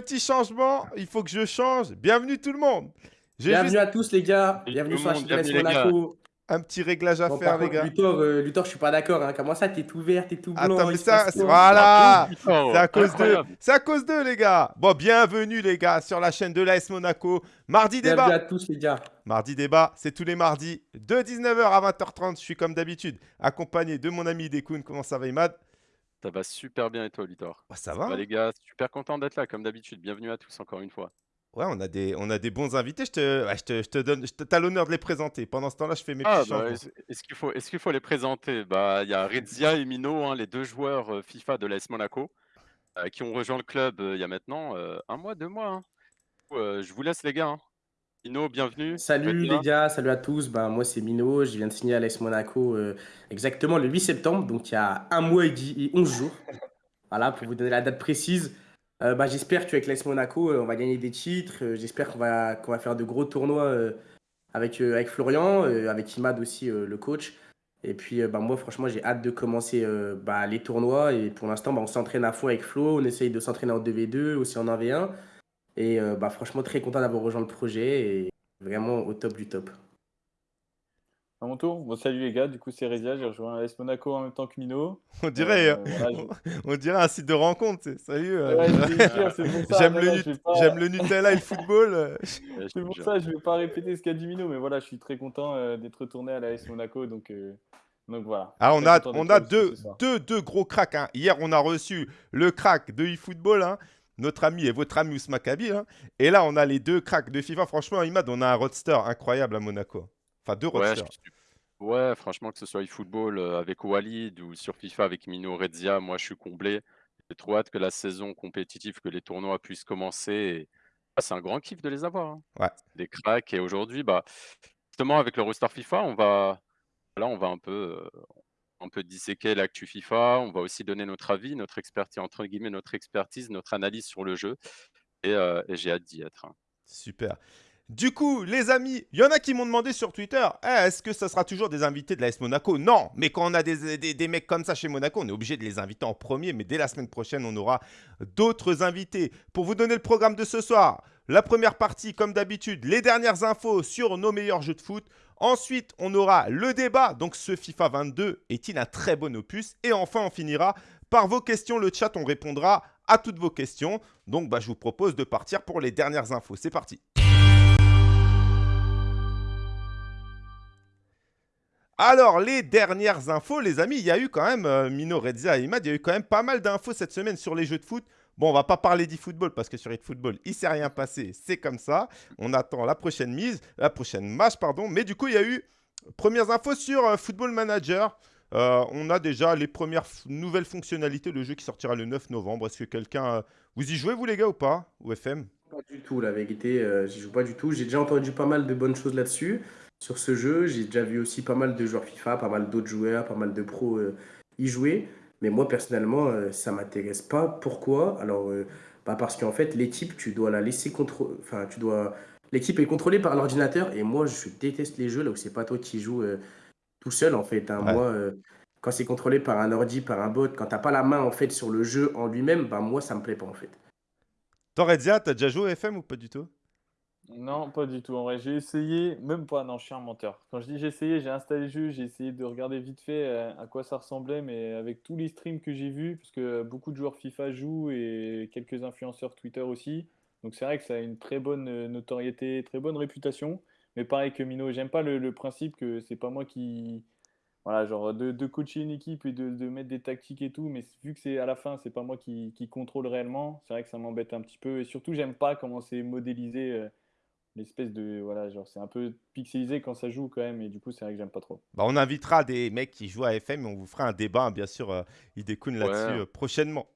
petit, changement. Il faut que je change. Bienvenue tout le monde. Bienvenue à tous, les gars. Bienvenue sur la chaîne Monaco. Un petit réglage à faire, les gars. Luthor, euh, Luthor, je suis pas d'accord. Hein. Comment ça, t'es tout vert, t'es tout blanc Attends, mais ça, voilà C'est à cause d'eux. C'est à cause d'eux, les gars. Bon, bienvenue, les gars, sur la chaîne de l'AS Monaco. Mardi débat. Bienvenue à tous, les gars. Mardi débat, c'est tous les mardis de 19h à 20h30. Je suis comme d'habitude accompagné de mon ami Dekoun. Comment ça va, Imad? Ça va super bien et toi, Luthor bah, Ça va. les gars, super content d'être là, comme d'habitude. Bienvenue à tous encore une fois. Ouais, on a des, on a des bons invités. Je te, je te, je te donne, as l'honneur de les présenter. Pendant ce temps-là, je fais mes ah, petits bah, Est-ce qu'il faut, est qu'il faut les présenter? Bah, il y a Rezia et Mino, hein, les deux joueurs euh, FIFA de l'AS Monaco, euh, qui ont rejoint le club euh, il y a maintenant un mois, deux mois. Hein. je vous laisse les gars. Hein. Mino, bienvenue. Salut les gars, salut à tous. Ben, moi c'est Mino, je viens de signer à l'AS Monaco exactement le 8 septembre, donc il y a un mois et 11 jours. Voilà, pour vous donner la date précise. Euh, bah, j'espère qu'avec l'AS Monaco, euh, on va gagner des titres. Euh, j'espère qu'on va, qu'on va faire de gros tournois avec, avec Florian, avec Imad aussi, le coach. Et puis, bah, moi, franchement, j'ai hâte de commencer les tournois. Et pour l'instant, on s'entraîne à fond avec Flo. On essaye de s'entraîner en 2v2, aussi en 1v1. Et bah, franchement, très content d'avoir rejoint le projet et vraiment au top du top. À mon tour bon, Salut les gars, du coup c'est Rezia, j'ai rejoint AS Monaco en même temps que Mino. On dirait, euh, on, dirait un site de rencontre. Salut. Euh, j'aime le, Nutella et le football. Euh. c'est pour ça, je ne vais pas répéter ce qu'a dit Mino, mais voilà, je suis très content d'être retourné à l'AS Monaco. Donc, donc voilà. Ah, on a, on a deux, deux, deux, gros cracks. Hein. Hier, on a reçu le crack de eFootball. Hein notre ami et votre ami Ousma Kabi. Hein. Et là, on a les deux cracks de FIFA. Franchement, Imad, on a un roadster incroyable à Monaco. Enfin, deux roadsters. Ouais, franchement, que ce soit eFootball euh, avec Walid ou sur FIFA avec Mino Rezia, moi je suis comblé. J'ai trop hâte que la saison compétitive, que les tournois puissent commencer. Ah, c'est un grand kiff de les avoir. Hein. Ouais. Des cracks. Et aujourd'hui, bah, justement, avec le roster FIFA, on va, là, on va un peu, euh, un peu disséquer l'actu FIFA. On va aussi donner notre avis, notre expertise, entre guillemets, notre expertise, notre analyse sur le jeu. Et, euh, j'ai hâte d'y être. Hein. Super. Du coup, les amis, il y en a qui m'ont demandé sur Twitter eh, est-ce que ça sera toujours des invités de l'AS Monaco? Non, mais quand on a des, des, mecs comme ça chez Monaco, on est obligé de les inviter en premier. Mais dès la semaine prochaine, on aura d'autres invités. Pour vous donner le programme de ce soir, la première partie, comme d'habitude, les dernières infos sur nos meilleurs jeux de foot. Ensuite, on aura le débat. Donc, ce FIFA 22 est-il un très bon opus? Et enfin, on finira par vos questions. Le chat, on répondra à toutes vos questions. Donc, bah, je vous propose de partir pour les dernières infos. C'est parti. Alors, les dernières infos, les amis, il y a eu quand même, euh, Mino, Redzia et Imad, il y a eu quand même pas mal d'infos cette semaine sur les jeux de foot. Bon, on va pas parler d'e-football parce que sur e-football, il s'est rien passé. C'est comme ça. On attend la prochaine mise, la prochaine match, pardon. Mais du coup, il y a eu premières infos sur euh, Football Manager. Euh, on a déjà les premières nouvelles fonctionnalités, le jeu qui sortira le 9 novembre. Est-ce que quelqu'un... vous y jouez, vous les gars, ou pas Ou FM Pas du tout, la vérité. j'y joue pas du tout. J'ai déjà entendu pas mal de bonnes choses là-dessus sur ce jeu. J'ai déjà vu aussi pas mal de joueurs FIFA, pas mal d'autres joueurs, pas mal de pros euh, y jouer. Mais moi, personnellement, euh, ça m'intéresse pas. Pourquoi? Alors, euh, bah parce qu'en fait, l'équipe, tu dois la laisser contrôler. Enfin, tu dois. L'équipe est contrôlée par l'ordinateur. Et moi, je déteste les jeux là où c'est pas toi qui joues tout seul, en fait. Hein. Moi, quand c'est contrôlé par un ordi, par un bot, quand t'as pas la main, en fait, sur le jeu en lui-même, bah moi, ça me plaît pas, en fait. T'as déjà joué au FM ou pas du tout? Non, pas du tout. En vrai, j'ai essayé, même pas, non, je suis un menteur. Quand je dis j'ai essayé, j'ai installé le jeu, j'ai essayé de regarder vite fait euh, à quoi ça ressemblait, mais avec tous les streams que j'ai vus, parce que beaucoup de joueurs FIFA jouent et quelques influenceurs Twitter aussi. Donc c'est vrai que ça a une très bonne euh, notoriété, très bonne réputation. Mais pareil que Mino, j'aime pas le, principe que c'est pas moi qui. Voilà, genre de, coacher une équipe et de, mettre des tactiques et tout, mais vu que c'est à la fin, c'est pas moi qui, contrôle réellement, c'est vrai que ça m'embête un petit peu. Et surtout, j'aime pas comment c'est modélisé. Euh, l'espèce de voilà genre c'est un peu pixelisé quand ça joue quand même et du coup c'est vrai que j'aime pas trop. Bah, on invitera des mecs qui jouent à FM et on vous fera un débat hein, bien sûr euh, il découle là-dessus euh, prochainement.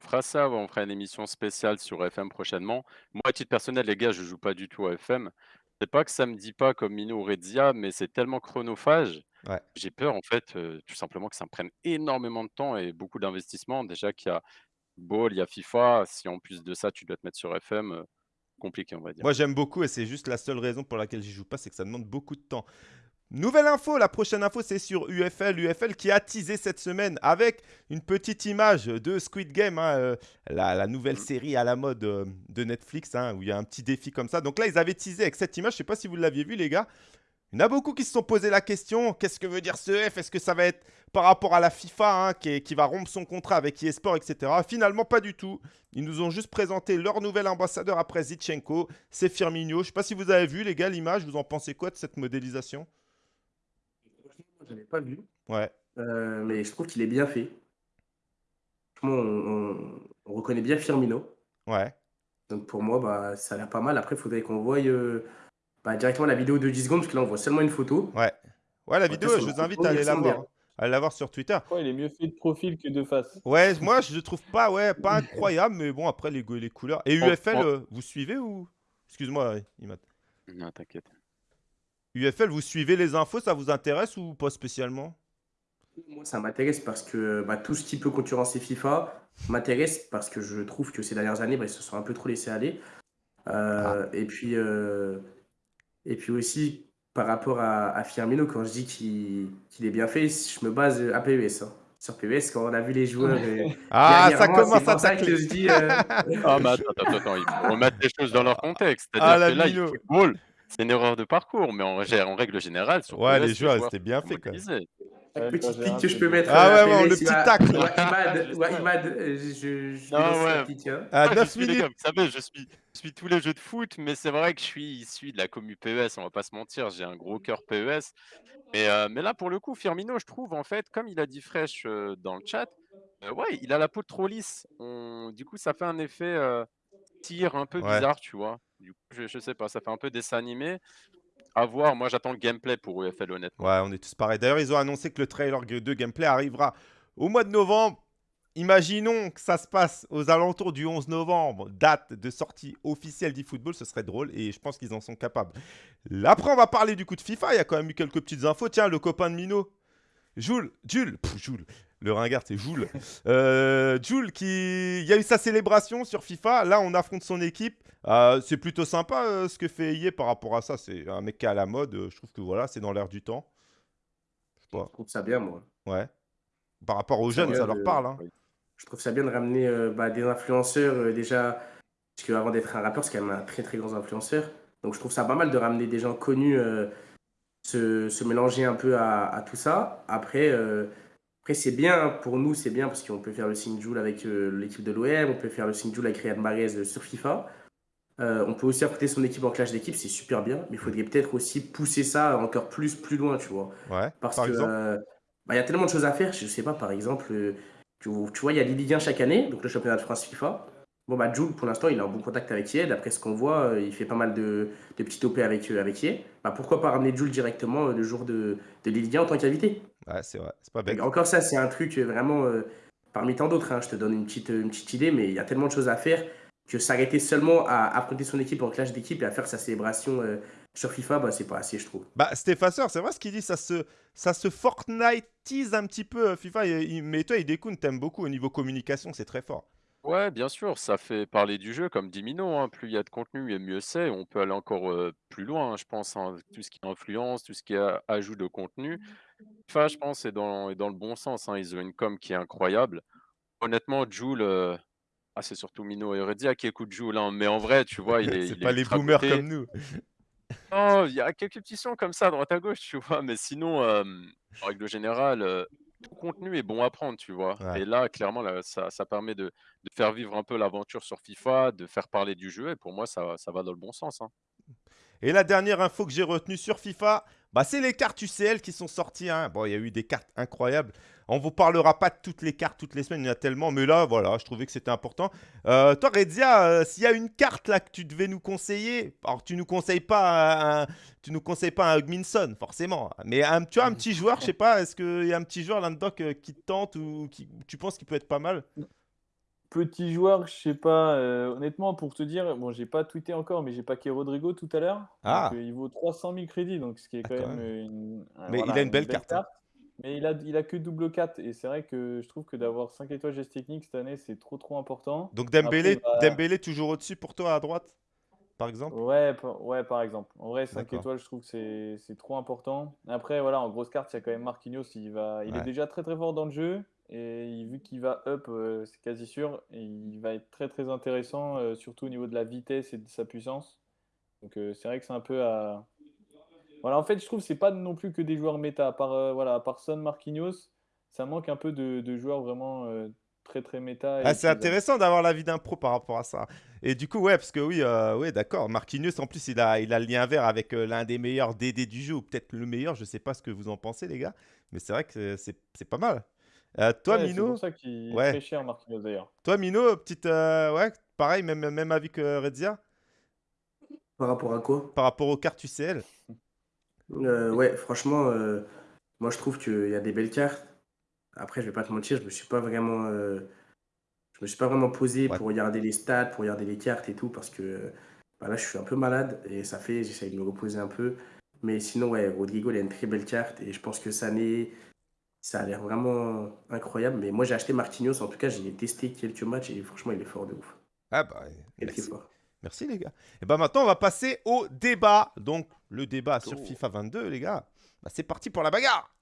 On fera ça, on fera une émission spéciale sur FM prochainement. Moi à titre personnel les gars je joue pas du tout à FM. C'est pas que ça me dit pas comme Mino ou Redzia mais c'est tellement chronophage. J'ai peur en fait euh, tout simplement que ça me prenne énormément de temps et beaucoup d'investissement. Déjà qu'il y a Ball, il y a FIFA. Si en plus de ça tu dois te mettre sur FM compliqué, on va dire. Moi, j'aime beaucoup et c'est juste la seule raison pour laquelle j'y joue pas, c'est que ça demande beaucoup de temps. Nouvelle info, la prochaine info c'est sur UFL. UFL qui a teasé cette semaine avec une petite image de Squid Game, hein, euh, la, nouvelle mm. série à la mode euh, de Netflix, hein, où il y a un petit défi comme ça. Donc là, ils avaient teasé avec cette image, je ne sais pas si vous l'aviez vu les gars. Il y en a beaucoup qui se sont posé la question, qu'est-ce que veut dire ce F? Est-ce que ça va être par rapport à la FIFA hein, qui, qui, va rompre son contrat avec eSport, etc. Finalement, pas du tout. Ils nous ont juste présenté leur nouvel ambassadeur après Zichenko, c'est Firmino. Je ne sais pas si vous avez vu les gars l'image, vous en pensez quoi de cette modélisation? Je l'ai pas vu. Ouais. Euh, mais je trouve qu'il est bien fait. On, reconnaît bien Firmino. Ouais. Donc pour moi, bah, ça a l'air pas mal. Après, il faudrait qu'on voie euh, bah, directement la vidéo de 10 secondes, parce que là, on voit seulement une photo. Ouais. Ouais, la vidéo, je vous invite à aller la voir. À la voir sur Twitter. Ouais, il est mieux fait de profil que de face? Ouais, moi, je le trouve pas, ouais, pas incroyable, mais bon, après, les, les couleurs. Et UFL, euh, vous suivez ou? Excuse-moi, Imad. Non, t'inquiète. UFL, vous suivez les infos, ça vous intéresse ou pas spécialement? Moi, ça m'intéresse parce que bah, tout ce qui peut concurrencer FIFA m'intéresse parce que je trouve que ces dernières années, bah, ils se sont un peu trop laissés aller. Euh, ah. et, puis, euh, et puis aussi, par rapport à, Firmino, quand je dis qu'il est bien fait, je me base à PES. Hein. Sur PES, quand on a vu les joueurs. Euh, ah, ça commence à ça que je dis. ah, mais attends, attends, attends, il faut remettre les choses dans leur contexte. C'est-à-dire ah, que là, il faut c'est une erreur de parcours, mais en, en règle générale, sur Ouais, les joueurs, c'était bien fait quand même. Un petit pic que je peux mettre. Ah ouais, le petit tac. Imad, euh, je, je non, ouais. Hein. À 9 minutes. Vous savez, je suis, je suis tous les jeux de foot, mais c'est vrai que je suis issu de la commu PES, on va pas se mentir, j'ai un gros cœur PES. Mais, euh, mais là, pour le coup, Firmino, je trouve, en fait, comme il a dit Fresh euh, dans le chat, ouais, il a la peau trop lisse. On... Du coup, ça fait un effet tir un peu bizarre, tu vois. Du coup, je, je, sais pas, ça fait un peu dessin animé. À voir, moi j'attends le gameplay pour UFL honnêtement. Ouais, on est tous pareils. D'ailleurs, ils ont annoncé que le trailer de gameplay arrivera au mois de novembre. Imaginons que ça se passe aux alentours du 11 novembre, date de sortie officielle d'eFootball, ce serait drôle et je pense qu'ils en sont capables. Après, on va parler du coup de FIFA, il y a quand même eu quelques petites infos. Tiens, le copain de Mino, Jules, Jules, Jules, le ringard, c'est Jules. Euh, Jules, qui... il y a eu sa célébration sur FIFA. Là, on affronte son équipe. Euh, c'est plutôt sympa euh, ce que fait Yé par rapport à ça. C'est un mec qui est à la mode. je trouve que voilà, c'est dans l'air du temps. Je, trouve ça bien, moi. Ouais. Par rapport aux jeunes, ça leur parle. Hein. Je trouve ça bien de ramener bah, des influenceurs déjà. Parce qu'avant d'être un rappeur, c'est quand même un très très grand influenceur. Donc je trouve ça pas mal de ramener des gens connus, se, se, mélanger un peu à, à tout ça. Après, après, c'est bien, pour nous, c'est bien parce qu'on peut faire le Joule avec euh, l'équipe de l'OM, on peut faire le Joule avec Riyad Mahrez euh, sur FIFA. Euh, on peut aussi apporter son équipe en clash d'équipe, c'est super bien, mais il faudrait peut-être aussi pousser ça encore plus, plus loin, tu vois. Ouais, parce par que bah, il y a tellement de choses à faire, je sais pas, par exemple, tu, vois, il y a les Ligue 1 chaque année, donc le championnat de France FIFA. Bon, bah, Jules, pour l'instant, il est en bon contact avec Yed. Après ce qu'on voit, il fait pas mal de, de petits OP avec, avec Yed. Bah, pourquoi pas ramener Jules directement le jour de, de Ligue 1 en tant qu'invité? Ouais, c'est vrai, c'est pas bête. Encore ça, c'est un truc vraiment euh, parmi tant d'autres. Hein, je te donne une petite, une petite idée, mais il y a tellement de choses à faire que s'arrêter seulement à affronter son équipe en clash d'équipe et à faire sa célébration euh, sur FIFA, bah, c'est pas assez, je trouve. Bah, Stéphaseur, c'est vrai ce qu'il dit, ça se, ça se Fortniteise un petit peu euh, FIFA. mais toi, Idekun, t'aimes beaucoup au niveau communication, c'est très fort. Ouais, bien sûr, ça fait parler du jeu comme dit Mino, hein. Plus il y a de contenu et mieux c'est. On peut aller encore plus loin, hein, je pense, hein. Tout ce qui est influence, tout ce qui est ajout de contenu. FIFA, je pense, est dans, dans le bon sens. Ils ont une com qui est incroyable. Honnêtement, Joule, ah, c'est surtout Mino et Heredia qui écoutent Joule, mais en vrai, tu vois, il est, C'est pas les boomers comme nous. Non, il y a quelques petits sons comme ça à droite à gauche, tu vois, mais sinon, en règle générale, tout contenu est bon à prendre, tu vois. Et là, clairement, ça, ça permet de, de faire vivre un peu l'aventure sur FIFA, de faire parler du jeu. Et pour moi, ça, ça va dans le bon sens. Hein. Et la dernière info que j'ai retenue sur FIFA, bah, c'est les cartes UCL qui sont sorties. Hein. Bon, il y a eu des cartes incroyables. On ne vous parlera pas de toutes les cartes toutes les semaines, il y en a tellement. Mais là, voilà, je trouvais que c'était important. Euh, toi, Redzia, euh, s'il y a une carte là que tu devais nous conseiller, alors tu nous conseilles pas nous conseilles pas un Hugminson, forcément. Mais un, tu as un petit joueur, je sais pas, est-ce qu'il y a un petit joueur là-dedans qui te tente ou qui tu penses qu'il peut être pas mal? Petit joueur, je sais pas, euh, honnêtement, pour te dire, bon, j'ai pas tweeté encore, mais j'ai paqué Rodrigo tout à l'heure. Ah. Euh, il vaut 300 000 crédits, donc ce qui est ah, quand, même, une, Mais il a une belle, carte. Hein. Mais il a, il a que double 4, et c'est vrai que je trouve que d'avoir 5 étoiles geste technique cette année, c'est trop trop important. Donc Dembélé, Dembélé toujours au-dessus pour toi à droite par exemple? Ouais, ouais, par exemple. En vrai, 5 étoiles, je trouve que c'est trop important. Après, voilà, en grosse carte, il y a quand même Marquinhos. Il, va, il est déjà très très fort dans le jeu. Et vu qu'il va up, euh, c'est quasi sûr. Et il va être très très intéressant, euh, surtout au niveau de la vitesse et de sa puissance. Donc euh, c'est vrai que c'est un peu à. Voilà, en fait, je trouve que c'est pas non plus que des joueurs méta. À part, voilà, à part Son Marquinhos, ça manque un peu de, de joueurs vraiment très très méta. Ah, c'est intéressant d'avoir l'avis d'un pro par rapport à ça. Et du coup, ouais, parce que oui, euh, ouais, d'accord. Marquinhos, en plus, il a, il a le lien vert avec euh, l'un des meilleurs DD du jeu, ou peut-être le meilleur. Je sais pas ce que vous en pensez, les gars. Mais c'est vrai que c'est pas mal. Euh, toi, Mino. C'est pour ça qu'il est très cher, Marquinhos, d'ailleurs. Toi, Mino, petite. ouais, pareil, même, même avis que Redzia Par rapport à quoi? Par rapport aux cartes UCL. ouais, franchement, moi, je trouve qu'il y a des belles cartes. Après, je vais pas te mentir, je me suis pas vraiment, euh, je me suis pas vraiment posé pour regarder les stats, pour regarder les cartes et tout, parce que bah là, je suis un peu malade et ça fait, j'essaye de me reposer un peu. Mais sinon, ouais, Rodrigo, il a une très belle carte et je pense que ça, ça a l'air vraiment incroyable. Mais moi, j'ai acheté Marquinhos, en tout cas, j'ai testé quelques matchs et franchement, il est fort de ouf. Ah bah, merci. Fort. Merci les gars. Et bah maintenant, on va passer au débat. Donc, le débat sur FIFA 22, les gars. Bah, c'est parti pour la bagarre.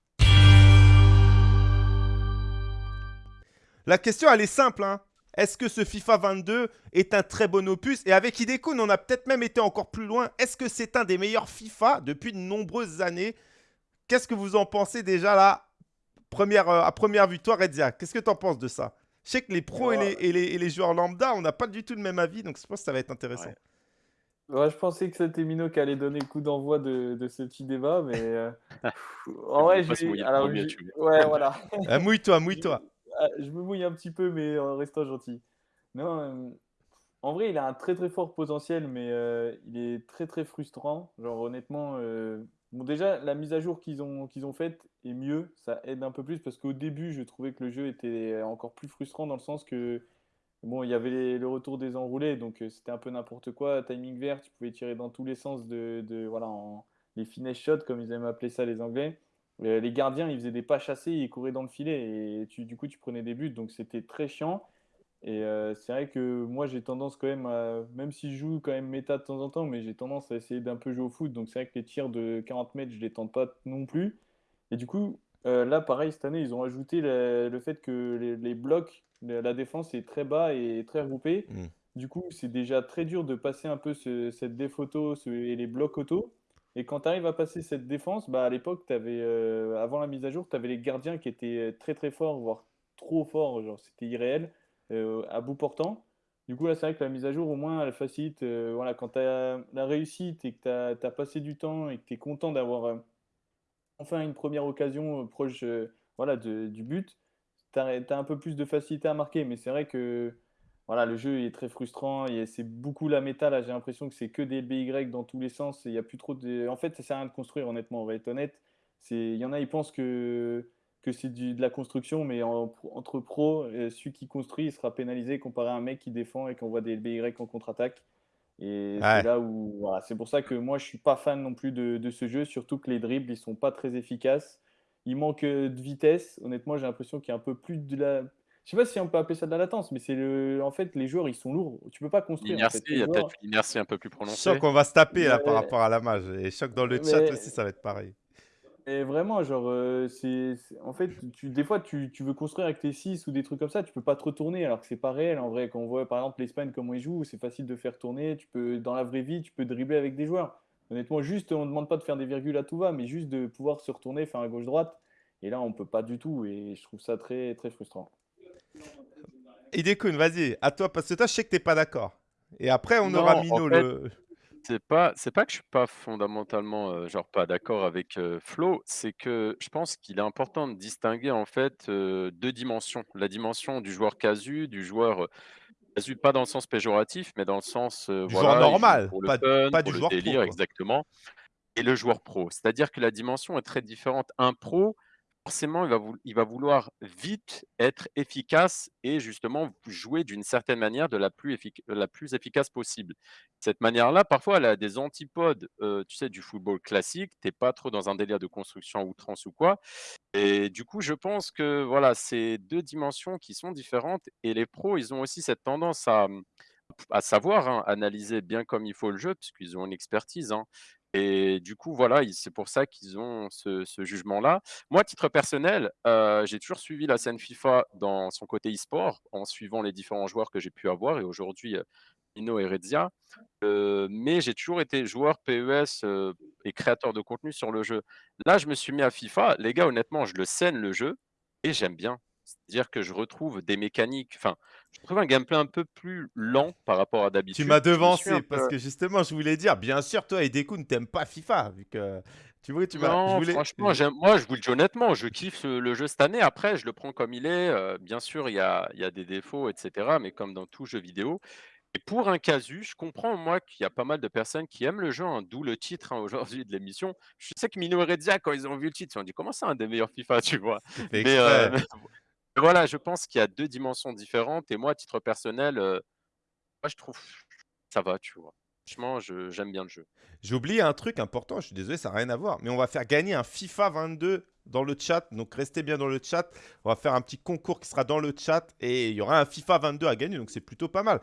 La question, elle est simple. Hein. Est-ce que ce FIFA 22 est un très bon opus? Et avec Hidekun, on a peut-être même été encore plus loin. Est-ce que c'est un des meilleurs FIFA depuis de nombreuses années? Qu'est-ce que vous en pensez déjà là? Première, euh, À première vue, toi, Redzia, qu'est-ce que tu en penses de ça? Je sais que les pros et, les, joueurs lambda, on n'a pas du tout le même avis, donc je pense que ça va être intéressant. je pensais que c'était Mino qui allait donner le coup d'envoi de, ce petit débat, mais euh, en vrai, j'ai. Alors, ouais, voilà. Euh, mouille-toi, mouille-toi. Ah, je me mouille un petit peu, mais en restant gentil. Non, euh, en vrai, il a un très très fort potentiel, mais euh, il est très très frustrant. Genre, honnêtement, euh, bon, déjà, la mise à jour qu'ils ont, qu'ils ont faite est mieux. Ça aide un peu plus parce qu'au début, je trouvais que le jeu était encore plus frustrant dans le sens que, bon, il y avait le retour des enroulés, donc c'était un peu n'importe quoi. Timing vert, tu pouvais tirer dans tous les sens de, de voilà, les finesse shots, comme ils aiment appeler ça les Anglais. Euh, les gardiens, ils faisaient des pas chassés, ils couraient dans le filet et du coup, tu prenais des buts. Donc, c'était très chiant. Et euh, c'est vrai que moi, j'ai tendance quand même à, même si je joue quand même méta de temps en temps, mais j'ai tendance à essayer d'un peu jouer au foot. Donc, c'est vrai que les tirs de 40 mètres, je les tente pas non plus. Et du coup, euh, là, pareil, cette année, ils ont ajouté le, fait que les, blocs, la défense est très bas et très regroupée. Mm. Du coup, c'est déjà très dur de passer un peu cette déphoto et les blocs auto. Et quand tu arrives à passer cette défense, bah à l'époque, euh, avant la mise à jour, tu avais les gardiens qui étaient euh, très très forts, voire trop forts, genre c'était irréel, euh, à bout portant. Du coup, là, c'est vrai que la mise à jour, au moins, elle facilite. voilà, quand tu as la réussite et que tu as, passé du temps et que tu es content d'avoir enfin une première occasion proche voilà, du but, tu as, un peu plus de facilité à marquer. Mais c'est vrai que voilà, le jeu est très frustrant. C'est beaucoup la méta. Là, j'ai l'impression que c'est que des BY dans tous les sens. Il y a plus trop de. En fait, ça sert à rien de construire, honnêtement. On va être honnête. Il y en a, ils pensent que, que c'est de la construction, mais entre pros, celui qui construit, il sera pénalisé comparé à un mec qui défend et qu'on voit des BY en contre-attaque. Et c'est là où. Voilà, c'est pour ça que moi, je suis pas fan non plus de, de, ce jeu, surtout que les dribbles, ils sont pas très efficaces. Il manque euh, de vitesse. Honnêtement, j'ai l'impression qu'il y a un peu plus de la je sais pas si on peut appeler ça de la latence, mais c'est le. En fait, les joueurs, ils sont lourds. Tu peux pas construire. L'inertie, il y a peut-être une inertie un peu plus prononcée. Choc, on va se taper là par rapport à la mage. Et choc dans le chat aussi, ça va être pareil. Et vraiment, genre, euh, c'est, en fait, tu, des fois, tu, tu, veux construire avec tes 6 ou des trucs comme ça, tu peux pas te retourner alors que c'est pas réel. En vrai, quand on voit par exemple l'Espagne, comment ils jouent, c'est facile de faire tourner. Tu peux, dans la vraie vie, tu peux dribbler avec des joueurs. Honnêtement, juste, on ne demande pas de faire des virgules à tout va, mais juste de pouvoir se retourner, faire un gauche-droite. Et là, on peut pas du tout. Et je trouve ça très, très frustrant. Idekun, vas-y, à toi, parce que toi, je sais que t'es pas d'accord. Et après, on aura Mino le. C'est pas, c'est pas que je suis pas fondamentalement genre pas d'accord avec Flo, c'est que je pense qu'il est important de distinguer en fait euh, deux dimensions. La dimension du joueur casu, du joueur casu pas dans le sens péjoratif, mais dans le sens du joueur normal, pas, pas du joueur délire, exactement. Et le joueur pro, c'est-à-dire que la dimension est très différente. Un pro, forcément, il va, vouloir vite être efficace et justement jouer d'une certaine manière de la plus, la plus efficace possible. Cette manière-là, parfois, elle a des antipodes, euh, tu sais, du football classique. Tu n'es pas trop dans un délire de construction à outrance ou quoi. Et du coup, je pense que voilà, c'est deux dimensions qui sont différentes. Et les pros, ils ont aussi cette tendance à à savoir, hein, analyser bien comme il faut le jeu, puisqu'ils ont une expertise, hein. Et du coup, voilà, c'est pour ça qu'ils ont ce jugement-là. Moi, à titre personnel, heu, j'ai toujours suivi la scène FIFA dans son côté e-sport, en suivant les différents joueurs que j'ai pu avoir et aujourd'hui, heu, Ino et Redzia. Heu, mais j'ai toujours été joueur PES, et créateur de contenu sur le jeu. Là, je me suis mis à FIFA. Les gars, honnêtement, je le scène le jeu et j'aime bien. C'est-à-dire que je retrouve des mécaniques enfin, je trouve un gameplay un peu plus lent par rapport à d'habitude. Tu m'as devancé parce que justement, je voulais dire, bien sûr, toi et Deku ne t'aimes pas FIFA, vu que tu vois, tu m'as. Non, franchement, moi, je vous le dis honnêtement, je kiffe le jeu cette année. Après, je le prends comme il est. Euh, bien sûr, il y a, il y a des défauts, etc. Mais comme dans tout jeu vidéo. Et pour un casu, je comprends, moi, qu'il y a pas mal de personnes qui aiment le jeu, hein, d'où le titre hein, aujourd'hui de l'émission. Je sais que Mino et Redzia, quand ils ont vu le titre, ils ont dit comment c'est un des meilleurs FIFA, tu vois? Mais, euh, voilà, je pense qu'il y a deux dimensions différentes. Et moi, à titre personnel, euh, moi, je trouve ça va, tu vois. Franchement, j'aime bien le jeu. J'ai oublié un truc important, je suis désolé, ça n'a rien à voir. Mais on va faire gagner un FIFA 22 dans le chat. Donc restez bien dans le chat. On va faire un petit concours qui sera dans le chat. Et il y aura un FIFA 22 à gagner. Donc c'est plutôt pas mal.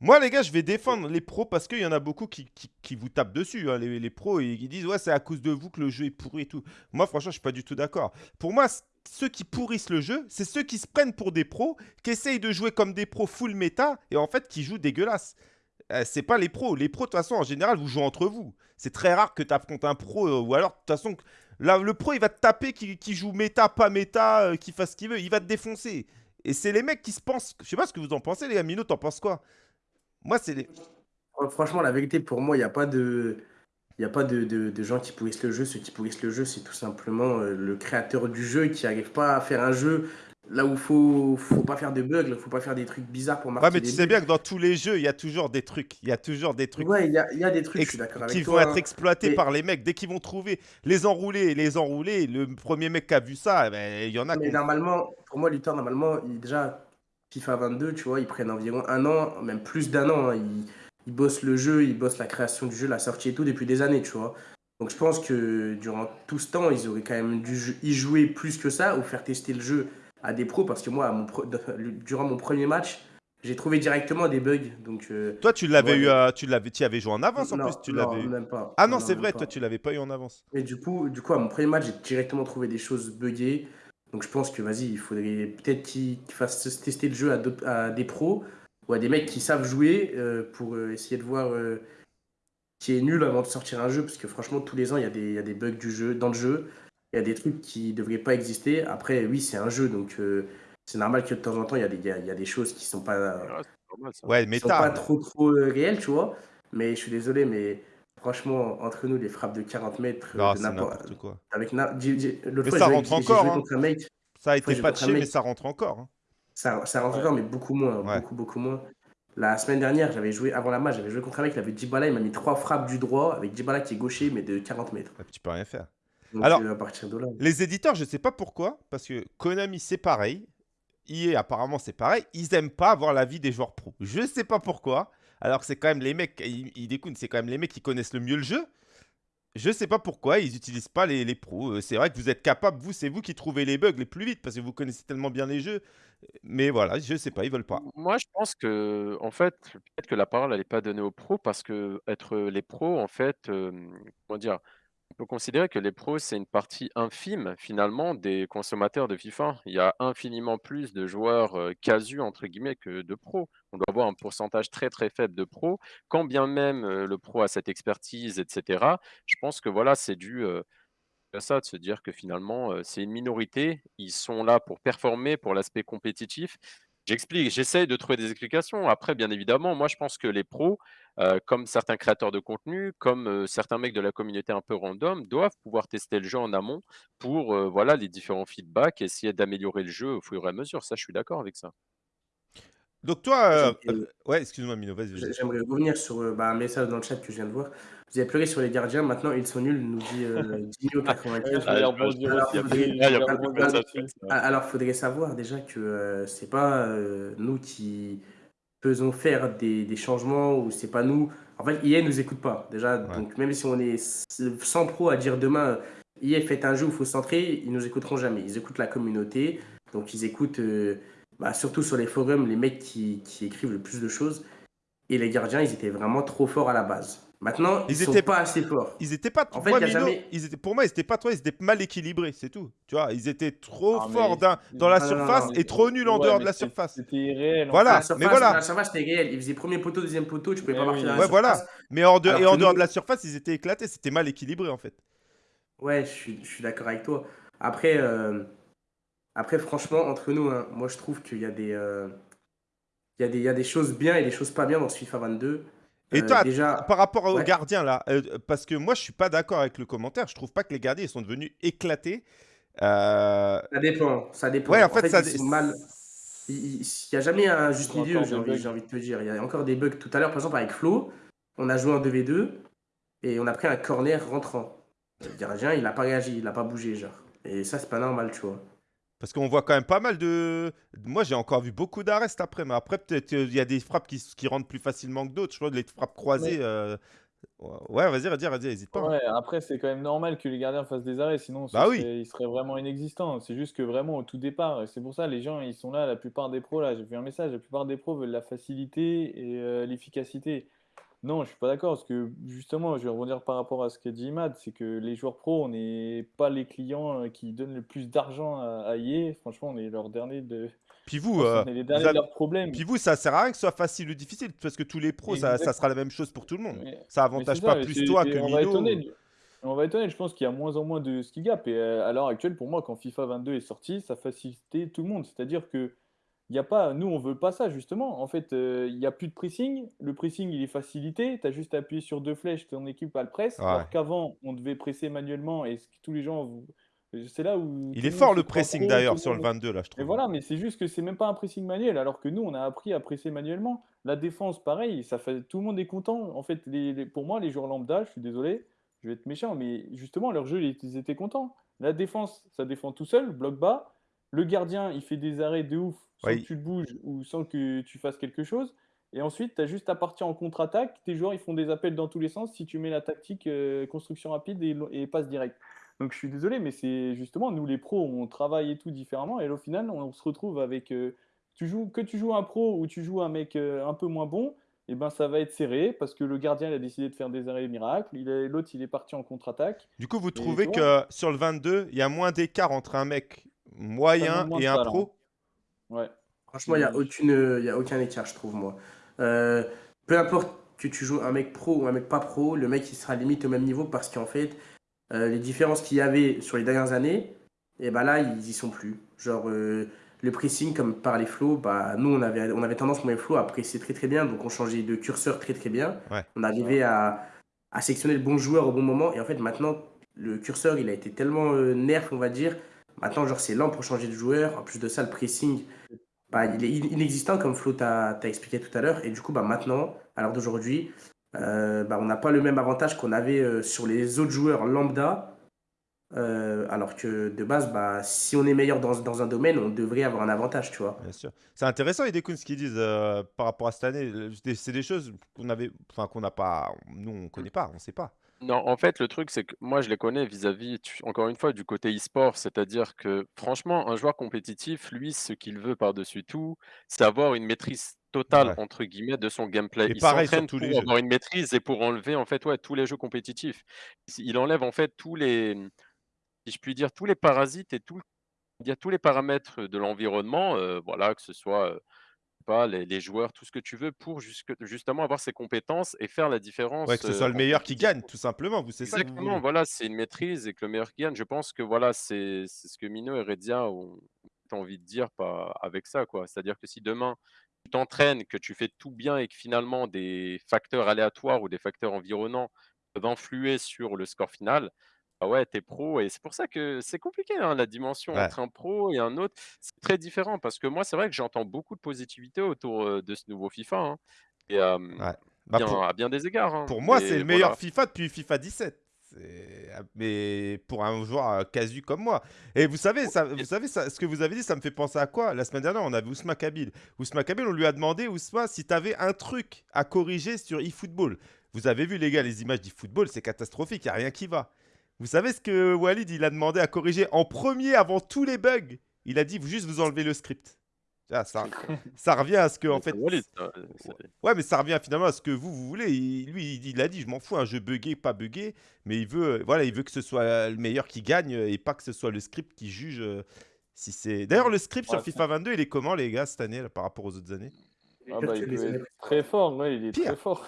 Moi, les gars, je vais défendre les pros parce qu'il y en a beaucoup qui, vous tapent dessus. Hein. Les, pros, ils, disent Ouais, c'est à cause de vous que le jeu est pourri et tout. Moi, franchement, je suis pas du tout d'accord. Pour moi, ceux qui pourrissent le jeu, c'est ceux qui se prennent pour des pros, qui essayent de jouer comme des pros full méta et en fait qui jouent dégueulasse. Euh, c'est pas les pros. Les pros, de toute façon, en général, vous jouez entre vous. C'est très rare que tu affrontes un pro euh, ou alors, de toute façon, le pro, il va te taper qui, joue méta, pas méta, euh, qui fasse ce qu'il veut. Il va te défoncer. Et c'est les mecs qui se pensent. Je sais pas ce que vous en pensez, les gars. t'en penses quoi? Moi, c'est les. Franchement, la vérité, pour moi, il n'y a pas de. Il n'y a pas de, de, gens qui pourrissent le jeu. Ceux qui pourrissent le jeu, c'est tout simplement euh, le créateur du jeu qui n'arrive pas à faire un jeu là où il faut, faut pas faire de bugs, il faut pas faire des trucs bizarres pour marquer. Ouais, mais tu sais bien que dans tous les jeux, il y a toujours des trucs. Il y a toujours des trucs. Ouais, il y a, y a, des trucs, je suis d'accord avec Qui vont être exploités par les mecs. Dès qu'ils vont trouver les enroulés, les enroulés, le premier mec qui a vu ça, eh ben, il y en a. Mais normalement, pour moi, Luthor, normalement, il, déjà, FIFA 22, tu vois, ils prennent environ un an, même plus d'un an. Hein, ils bossent le jeu, ils bossent la création du jeu, la sortie et tout depuis des années, tu vois. Donc je pense que durant tout ce temps, ils auraient quand même dû y jouer plus que ça ou faire tester le jeu à des pros parce que moi, mon durant mon premier match, j'ai trouvé directement des bugs. Donc, euh, toi, tu l'avais eu, tu l'avais, tu avais joué en avance en plus. Tu l'avais même pas. Ah non, c'est vrai, toi, tu l'avais pas eu en avance. Et du coup, du coup, à mon premier match, j'ai directement trouvé des choses buggées. Donc je pense que vas-y, il faudrait peut-être qu'ils fassent tester le jeu à, à des pros ou à des mecs qui savent jouer euh, pour euh, essayer de voir euh, qui est nul avant de sortir un jeu. Parce que franchement, tous les ans, il y, a des, y a des bugs du jeu, dans le jeu. Il y a des trucs qui ne devraient pas exister. Après, oui, c'est un jeu, donc c'est normal que de temps en temps, il y, a des, y, a, des choses qui sont pas, ouais, sont pas trop, trop réelles, tu vois. Mais je suis désolé, mais franchement, entre nous, les frappes de 40 mètres, non, n'importe quoi. Avec mais ça rentre encore. Hein. Ça a été patché, mais ça rentre encore. Hein. Ça, ça rentre encore, mais beaucoup moins. Beaucoup, beaucoup moins. La semaine dernière, j'avais joué, avant la match, j'avais joué contre un mec, il avait Dybala, il m'a mis trois frappes du droit, avec Dybala qui est gaucher, mais de 40 mètres. Ah, tu peux rien faire. Alors, euh, à partir de là... les éditeurs, je sais pas pourquoi, parce que Konami, c'est pareil. EA, apparemment, c'est pareil. Ils aiment pas avoir l'avis des joueurs pro. Je sais pas pourquoi. Alors que c'est quand même les mecs, ils, ils c'est quand même les mecs qui connaissent le mieux le jeu. Je sais pas pourquoi ils n'utilisent pas les, les pros. Euh, c'est vrai que vous êtes capable, vous, c'est vous qui trouvez les bugs les plus vite parce que vous connaissez tellement bien les jeux. Mais voilà, je sais pas, ils veulent pas. Moi, je pense que, en fait, peut-être que la parole, n'est pas donnée aux pros parce que être les pros, en fait, comment dire, on peut considérer que les pros, c'est une partie infime finalement des consommateurs de FIFA. Il y a infiniment plus de joueurs euh, casus entre guillemets que de pros. On doit avoir un pourcentage très très faible de pros, quand bien même le pro a cette expertise, etc. Je pense que voilà, c'est dû à ça, de se dire que finalement, c'est une minorité. Ils sont là pour performer, pour l'aspect compétitif. J'explique, j'essaye de trouver des explications. Après, bien évidemment, moi, je pense que les pros, comme certains créateurs de contenu, comme certains mecs de la communauté un peu random, doivent pouvoir tester le jeu en amont pour voilà, les différents feedbacks, essayer d'améliorer le jeu au fur et à mesure. Ça, je suis d'accord avec ça. Donc toi, ouais, excuse-moi Mino, vas-y. J'aimerais revenir sur bah, un message dans le chat que je viens de voir. Vous avez pleuré sur les gardiens, maintenant ils sont nuls, nous dit euh, Dino 95. alors, il faudrait savoir déjà que euh, c'est pas euh, nous qui faisons faire des, des changements ou c'est pas nous. En fait, EA nous écoute pas déjà. Donc même si on est 100 pro à dire demain, EA fait un jeu où il faut centrer, ils nous écouteront jamais. Ils écoutent la communauté, donc ils écoutent bah, surtout sur les forums les mecs qui, qui écrivent le plus de choses. Et les gardiens, ils étaient vraiment trop forts à la base. Maintenant, ils, étaient pas assez forts. Ils étaient pas. En fait, ils étaient, pour moi, ils étaient pas trop. Ils étaient mal équilibrés, c'est tout. Tu vois, ils étaient trop forts dans, la surface et trop nuls en dehors de la surface. C'était irréel. Voilà, mais voilà. La surface, c'était réel. Ils faisaient premier poteau, deuxième poteau. Tu pouvais pas marquer dans la ouais, voilà. Mais en dehors, et en dehors de la surface, ils étaient éclatés. C'était mal équilibré, en fait. Ouais, je suis, je suis d'accord avec toi. Après, euh, après, franchement, entre nous, hein, moi, je trouve qu'il y a des. Euh, il y, a des, il y a des choses bien et des choses pas bien dans ce FIFA 22. Et euh, toi, déjà... par rapport aux gardiens, là, euh, parce que moi, je suis pas d'accord avec le commentaire. Je trouve pas que les gardiens ils sont devenus éclatés. Euh, ça dépend. Ça dépend. Ouais, en, fait, ça. Ils mal... Il n'y a jamais un juste milieu, j'ai envie, envie, de te dire. Il y a encore des bugs. Tout à l'heure, par exemple, avec Flo, on a joué en 2v2 et on a pris un corner rentrant. Le gardien, il n'a pas réagi, il n'a pas bougé, genre. Et ça, c'est pas normal, tu vois. Parce qu'on voit quand même pas mal de. Moi, j'ai encore vu beaucoup d'arrestes après, mais après, peut-être il y a des frappes qui, qui rentrent plus facilement que d'autres. Je vois les frappes croisées. Euh, ouais, vas-y, vas-y, vas-y, hésite pas. Ouais, après, c'est quand même normal que les gardiens fassent des arrêts, sinon bah oui. ils seraient vraiment inexistants. C'est juste que vraiment, au tout départ, c'est pour ça, les gens, ils sont là, la plupart des pros, là, j'ai vu un message, la plupart des pros veulent la facilité et euh, l'efficacité. Non, je suis pas d'accord parce que justement, je vais rebondir par rapport à ce qu'a dit Imad, c'est que les joueurs pros, on n'est pas les clients euh, qui donnent le plus d'argent à, à Franchement, on est leur dernier de. Puis vous, euh, les derniers de leurs problèmes. Puis vous, ça sert à rien que ce soit facile ou difficile parce que tous les pros, ça, sera la même chose pour tout le monde. ça avantage pas plus toi que on Va étonner, on va étonner, je pense qu'il y a moins en moins de skill gap. Et euh, à l'heure actuelle, pour moi, quand FIFA 22 est sorti, ça facilitait tout le monde. C'est-à-dire que il y a pas, nous, on veut pas ça, justement. En fait, euh, il n'y a plus de pressing. Le pressing, il est facilité. Tu as juste à appuyer sur deux flèches, ton équipe a le presse. Alors qu'avant, on devait presser manuellement et tous les gens. C'est là où. Il est fort le pressing d'ailleurs sur le 22, là, je trouve. Et voilà, mais c'est juste que c'est même pas un pressing manuel. Alors que nous, on a appris à presser manuellement. La défense, pareil, ça fait... tout le monde est content. En fait, les... pour moi, les joueurs lambda, je suis désolé, je vais être méchant, mais justement, leur jeu, ils étaient contents. La défense, ça défend tout seul, bloc bas. Le gardien, il fait des arrêts de ouf sans que tu te bouges ou sans que tu fasses quelque chose. Et ensuite, tu as juste à partir en contre-attaque. Tes joueurs, ils font des appels dans tous les sens si tu mets la tactique euh, construction rapide et, passe direct. Donc je suis désolé, mais c'est justement, nous les pros, on travaille et tout différemment. Et au final, on, se retrouve avec. Euh, tu joues, que tu joues un pro ou tu joues un mec euh, un peu moins bon, et eh ben ça va être serré parce que le gardien il a décidé de faire des arrêts miracles. L'autre, il est parti en contre-attaque. Du coup, vous trouvez que sur le 22, il y a moins d'écart entre un mec moyen et un pro Ouais. Franchement, il n'y a, aucune, y a aucun écart, je trouve, moi. Euh, peu importe que tu joues un mec pro ou un mec pas pro, le mec il sera limite au même niveau parce qu'en fait, euh, les différences qu'il y avait sur les dernières années, et eh ben là, ils y sont plus. Genre, euh, le pressing, comme par les flots, bah, nous, on avait, on avait tendance, moi et Flo, à presser très très bien, donc on changeait de curseur très très bien. On arrivait à, à sectionner le bon joueur au bon moment, et en fait, maintenant, le curseur, il a été tellement nerf, on va dire, Maintenant, genre, c'est lent pour changer de joueur. En plus de ça, le pressing, bah, il est inexistant, comme Flo t'a expliqué tout à l'heure. Et du coup, bah, maintenant, à l'heure d'aujourd'hui, euh, bah, on n'a pas le même avantage qu'on avait euh, sur les autres joueurs lambda. Euh, alors que de base, bah, si on est meilleur dans, dans, un domaine, on devrait avoir un avantage, tu vois. Bien sûr. C'est intéressant, Idekun, ce qu'ils disent par rapport à cette année. C'est des choses qu'on avait, n'a pas, nous, on ne connaît pas, on ne sait pas. Non, en fait, le truc, c'est que moi, je les connais vis-à-vis, encore une fois, du côté e-sport. C'est-à-dire que, franchement, un joueur compétitif, lui, ce qu'il veut par-dessus tout, c'est avoir une maîtrise totale, entre guillemets, de son gameplay. Il s'entraîne pour avoir une maîtrise et pour enlever, en fait, ouais, tous les jeux compétitifs. Il enlève, en fait, tous les, si je puis dire, tous les parasites et tout, tous les paramètres de l'environnement, euh, voilà, que ce soit euh, pas, les, joueurs, tout ce que tu veux pour justement avoir ces compétences et faire la différence. Ouais, que ce soit le meilleur qui gagne, tout simplement. Vous, c'est Exactement, voilà, c'est une maîtrise et que le meilleur qui gagne. Je pense que voilà, c'est ce que Mino et Redia ont, envie de dire pas avec ça, quoi. C'est-à-dire que si demain tu t'entraînes, que tu fais tout bien et que finalement des facteurs aléatoires ou des facteurs environnants peuvent influer sur le score final, ah ouais, t'es pro et c'est pour ça que c'est compliqué, hein, la dimension entre un pro et un autre. C'est très différent parce que moi, c'est vrai que j'entends beaucoup de positivité autour de ce nouveau FIFA. Hein, et bah, bien, à bien des égards. Hein, pour moi, c'est le meilleur FIFA depuis FIFA 17. Mais pour un joueur casu comme moi. Et vous savez, ça, vous savez ça, ce que vous avez dit, ça me fait penser à quoi? La semaine dernière, on avait Ousma Kabil. Ousma Kabil, on lui a demandé, Ousma, si tu avais un truc à corriger sur eFootball. Vous avez vu, les gars, les images d'eFootball, c'est catastrophique, il n'y a rien qui va. Vous savez ce que Walid il a demandé à corriger en premier avant tous les bugs? Il a dit juste vous enlevez le script. Ah, ça, ça revient à ce que, en fait. Ouais, mais ça revient finalement à ce que vous, vous voulez. lui, il, a dit je m'en fous, un jeu buggé, pas buggé. Mais il veut, voilà, il veut que ce soit le meilleur qui gagne et pas que ce soit le script qui juge euh, si c'est. D'ailleurs, le script sur FIFA 22, il est comment, les gars, cette année, par rapport aux autres années? Ah bah, Il est très fort, ouais, il est très fort.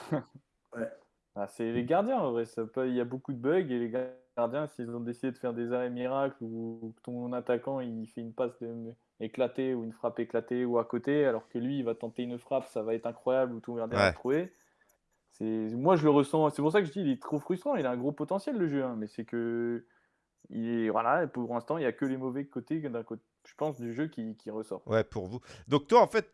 ouais. Ah, c'est les gardiens, en vrai. Ça il y a beaucoup de bugs et les gardiens, s'ils ont décidé de faire des arrêts miracles ou que ton attaquant il fait une passe éclatée ou une frappe éclatée ou à côté, alors que lui il va tenter une frappe, ça va être incroyable ou ton gardien va trouver. Moi je le ressens, c'est pour ça que je dis il est trop frustrant. Il a un gros potentiel le jeu, hein, mais c'est que il est, voilà, pour l'instant il n'y a que les mauvais côtés côté, je pense, du jeu qui, qui ressort. Ouais, pour vous. Donc toi en fait,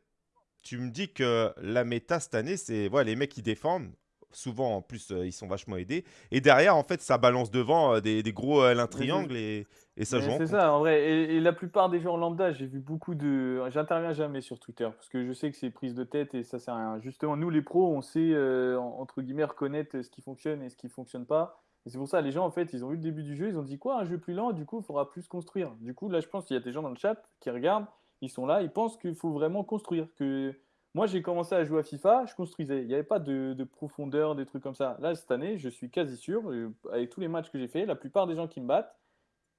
tu me dis que la méta cette année, c'est voilà, les mecs qui défendent souvent en plus euh, ils sont vachement aidés. Et derrière en fait ça balance devant euh, des, gros euh, triangle et, et ça joue. C'est ça en vrai. Et, la plupart des joueurs lambda, j'ai vu beaucoup de. J'interviens jamais sur Twitter parce que je sais que c'est prise de tête et ça sert à rien. Justement nous les pros on sait entre guillemets reconnaître ce qui fonctionne et ce qui fonctionne pas. Et c'est pour ça les gens en fait ils ont eu le début du jeu, ils ont dit quoi un jeu plus lent, du coup il faudra plus construire. Du coup là je pense qu'il y a des gens dans le chat qui regardent, ils sont là, ils pensent qu'il faut vraiment construire que moi, j'ai commencé à jouer à FIFA, je construisais. Il n'y avait pas de, profondeur, des trucs comme ça. Là, cette année, je suis quasi sûr, euh, avec tous les matchs que j'ai fait, la plupart des gens qui me battent,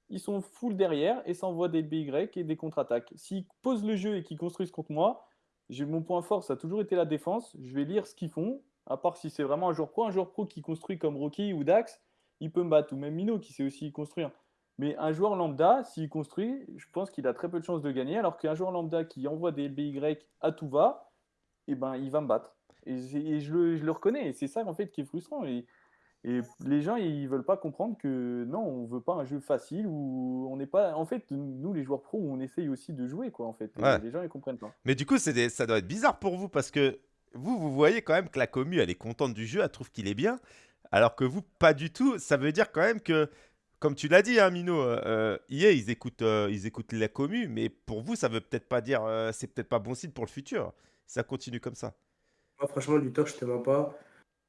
ils sont full derrière et s'envoient des BY et des contre-attaques. S'ils posent le jeu et qu'ils construisent contre moi, mon point fort, ça a toujours été la défense. Je vais lire ce qu'ils font, à part si c'est vraiment un joueur pro. Un joueur pro qui construit comme Rocky ou Dax, il peut me battre. Ou même Mino qui sait aussi construire. Mais un joueur lambda, s'il construit, je pense qu'il a très peu de chances de gagner. Alors qu'un joueur lambda qui envoie des BY à tout va, et ben, il va me battre. Et, je, le, je, le, reconnais. Et c'est ça, en fait, qui est frustrant. Et, et les gens, ils veulent pas comprendre que non, on veut pas un jeu facile où on n'est pas. En fait, nous, les joueurs pros, on essaye aussi de jouer, quoi, en fait. Les gens, ils comprennent pas. Mais du coup, des... ça doit être bizarre pour vous parce que vous, vous voyez quand même que la commu, elle est contente du jeu, elle trouve qu'il est bien. Alors que vous, pas du tout. Ça veut dire quand même que, comme tu l'as dit, hein, Mino, euh, EA, ils écoutent, euh, ils écoutent la commu, mais pour vous, ça veut peut-être pas dire, euh, c'est peut-être pas bon signe pour le futur ça continue comme ça. Moi, franchement, Luthor, je te mens pas.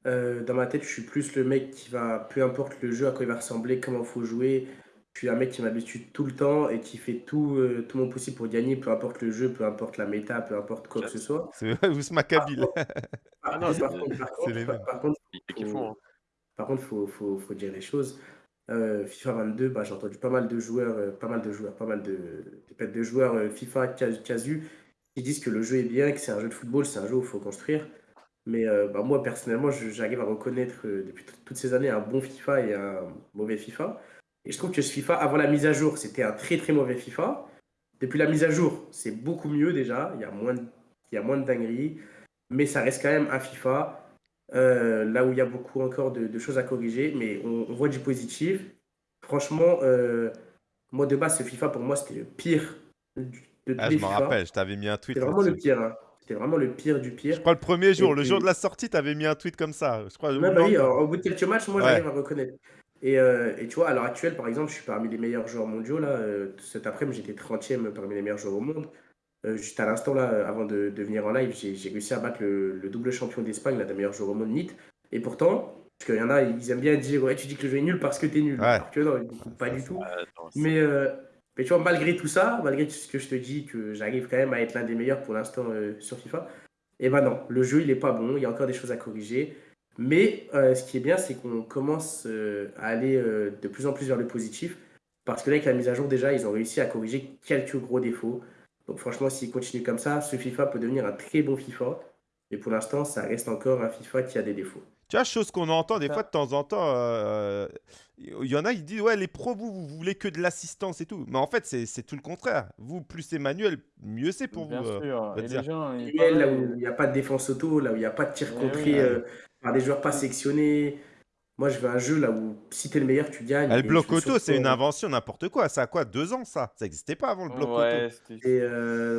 Euh, dans ma tête, je suis plus le mec qui va, peu importe le jeu à quoi il va ressembler, comment il faut jouer. Je suis un mec qui m'habitue tout le temps et qui fait tout, euh, tout mon possible pour gagner, peu importe le jeu, peu importe la méta, peu importe quoi que ce soit. C'est vous ce macabile. Par, contre, par contre, faut, faut, faut, dire les choses. Euh, FIFA 22, bah, j'ai entendu pas mal de joueurs, pas mal de joueurs, pas mal de, de, de joueurs FIFA casu disent que le jeu est bien, que c'est un jeu de football, c'est un jeu où il faut construire. Mais euh, bah, moi, personnellement, j'arrive à reconnaître euh, depuis toutes ces années un bon FIFA et un mauvais FIFA. Et je trouve que ce FIFA, avant la mise à jour, c'était un très très mauvais FIFA. Depuis la mise à jour, c'est beaucoup mieux déjà. Il y a moins de, il y a moins de dingueries. Mais ça reste quand même un FIFA. Euh, là où il y a beaucoup encore de, choses à corriger. Mais on, voit du positif. Franchement, moi de base, ce FIFA, pour moi, c'était le pire ah, je m'en rappelle, je t'avais mis un tweet. C'était vraiment le pire. Hein. C'était vraiment le pire du pire. Je crois le premier jour, le jour de la sortie, tu avais mis un tweet comme ça. Je crois. Bah oui, au bout de quelques matchs, moi, j'arrive à reconnaître. Et, euh, et, tu vois, à l'heure actuelle, par exemple, je suis parmi les meilleurs joueurs mondiaux. Là, euh, cet après-midi, j'étais 30e parmi les meilleurs joueurs au monde. Euh, juste à l'instant, là, avant de, de, venir en live, j'ai réussi à battre le, double champion d'Espagne, des meilleurs joueurs au monde, NIT. Et pourtant, parce qu'il y en a, ils aiment bien dire Ouais, tu dis que le jeu est nul parce que t'es nul. Alors que non, pas du tout. Mais mais tu vois, malgré tout ça, malgré tout ce que je te dis, que j'arrive quand même à être l'un des meilleurs pour l'instant euh, sur FIFA, et eh ben non, le jeu il est pas bon, il y a encore des choses à corriger. Mais euh, ce qui est bien, c'est qu'on commence euh, à aller de plus en plus vers le positif. Parce que là, avec la mise à jour, déjà, ils ont réussi à corriger quelques gros défauts. Donc franchement, s'ils continuent comme ça, ce FIFA peut devenir un très bon FIFA. Mais pour l'instant, ça reste encore un FIFA qui a des défauts. Tu vois, chose qu'on entend des fois de temps en temps, euh, il y en a, ils disent Ouais, les pros, vous, vous voulez que de l'assistance et tout. Mais en fait, c'est tout le contraire. Vous, plus c'est manuel, mieux c'est pour Bien vous. Euh, sûr. Et les gens, là où il n'y a pas de défense auto, là où il n'y a pas de tir contré euh, par des joueurs pas sectionnés. Moi, je veux un jeu là où si t'es le meilleur, tu gagnes. Ah, le bloc auto, c'est une invention, n'importe quoi. Ça a quoi Deux ans, ça? Ça n'existait pas avant le bloc ouais, auto. Et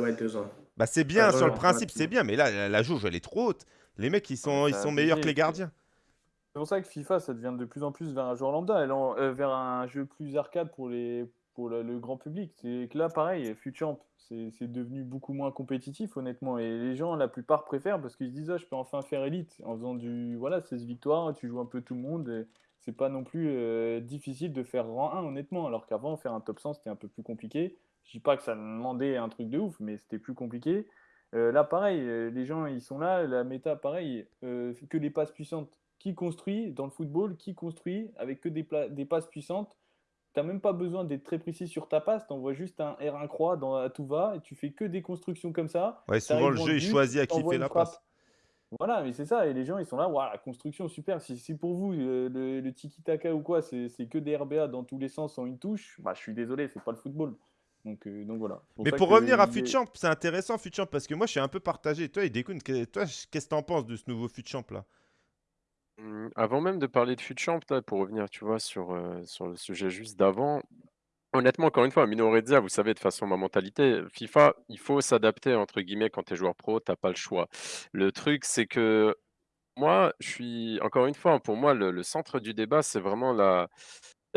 ouais, deux ans. Bah, c'est bien, sur le principe, c'est bien. Mais là, la, la jauge, elle est trop haute. Les mecs, ils sont, ils sont meilleurs que les gardiens. C'est pour ça que FIFA, ça devient de plus en plus vers un joueur lambda, euh, vers un jeu plus arcade pour, les, pour le, grand public. C'est que là, pareil, Future c'est devenu beaucoup moins compétitif, honnêtement. Et les gens, la plupart, préfèrent parce qu'ils se disent, ah, je peux enfin faire élite en faisant du. Voilà, 16 victoires, tu joues un peu tout le monde. C'est pas non plus euh, difficile de faire rang 1, honnêtement. Alors qu'avant, faire un top 100, c'était un peu plus compliqué. Je dis pas que ça demandait un truc de ouf, mais c'était plus compliqué. là, pareil, les gens, ils sont là, la méta, pareil, que des passes puissantes. Qui construit dans le football Qui construit avec que des, des passes puissantes Tu n'as même pas besoin d'être très précis sur ta passe, tu envoies juste un R1 croix dans, à tout va et tu fais que des constructions comme ça. Ouais, souvent le jeu, il choisit à qui fait la passe. Voilà, mais c'est ça, et les gens ils sont là, voilà, la construction super. Si, si pour vous le, le, tiki-taka ou quoi, c'est que des RBA dans tous les sens en une touche, bah je suis désolé, c'est pas le football. Donc, euh, donc voilà. mais pour revenir à FutChamp, c'est intéressant FutChamp parce que moi je suis un peu partagé. Toi, Idekun, toi, qu'est-ce que t'en penses de ce nouveau FutChamp là? Mmh, Avant même de parler de FutChamp, pour revenir, tu vois, sur, sur le sujet juste d'avant, Honnêtement, encore une fois, Mino vous savez, de façon, ma mentalité, FIFA, il faut s'adapter, entre guillemets, quand tu es joueur pro, tu pas le choix. Le truc, c'est que moi, je suis, encore une fois, pour moi, le, centre du débat, c'est vraiment la,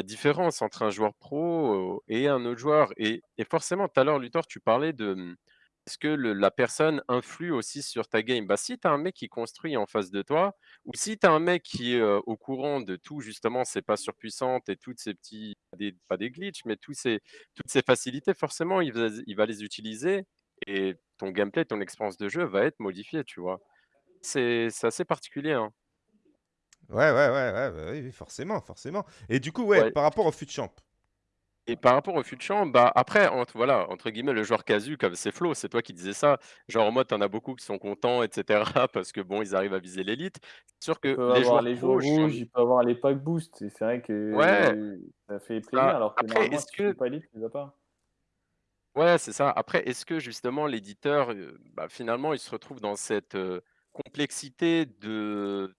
différence entre un joueur pro et un autre joueur. Et, et forcément, tout à l'heure, Luthor, tu parlais de, est-ce que la personne influe aussi sur ta game? Bah, Si tu as un mec qui construit en face de toi, ou si tu as un mec qui est au courant de tout, justement, c'est pas surpuissante et toutes ces petits, pas des glitches, mais tous ces, toutes ces facilités, forcément, il va, il va les utiliser et ton gameplay, ton expérience de jeu va être modifiée, tu vois. C'est assez particulier. Hein. Ouais, ouais, ouais, ouais, bah forcément, forcément. Et du coup, ouais, par rapport au FUTChamp, et par rapport au futur bah, après, entre, voilà, entre guillemets, le joueur casu, comme c'est Flo, c'est toi qui disais ça. Genre, en mode, t'en as beaucoup qui sont contents, etc. Parce que bon, ils arrivent à viser l'élite. C'est sûr que les joueurs les joueurs rouges, il peut avoir les pack boost. C'est vrai que ça fait plaisir, alors que après, est-ce que... pas élite, tu pas. Ouais, c'est ça. Après, est-ce que justement l'éditeur, bah, finalement, il se retrouve dans cette complexité de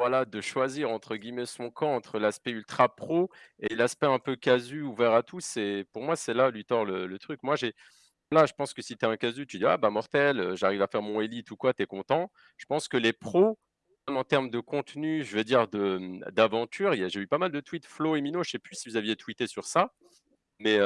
voilà, de choisir entre guillemets son camp entre l'aspect ultra pro et l'aspect un peu casu ouvert à tous. Et pour moi, c'est là, Luthor, le, le truc. Moi, j'ai là, je pense que si tu es un casu, tu dis ah bah mortel, euh, j'arrive à faire mon élite ou quoi, tu es content. Je pense que les pros, en termes de contenu, je veux dire d'aventure, j'ai eu pas mal de tweets Flo et Mino, je sais plus si vous aviez tweeté sur ça, mais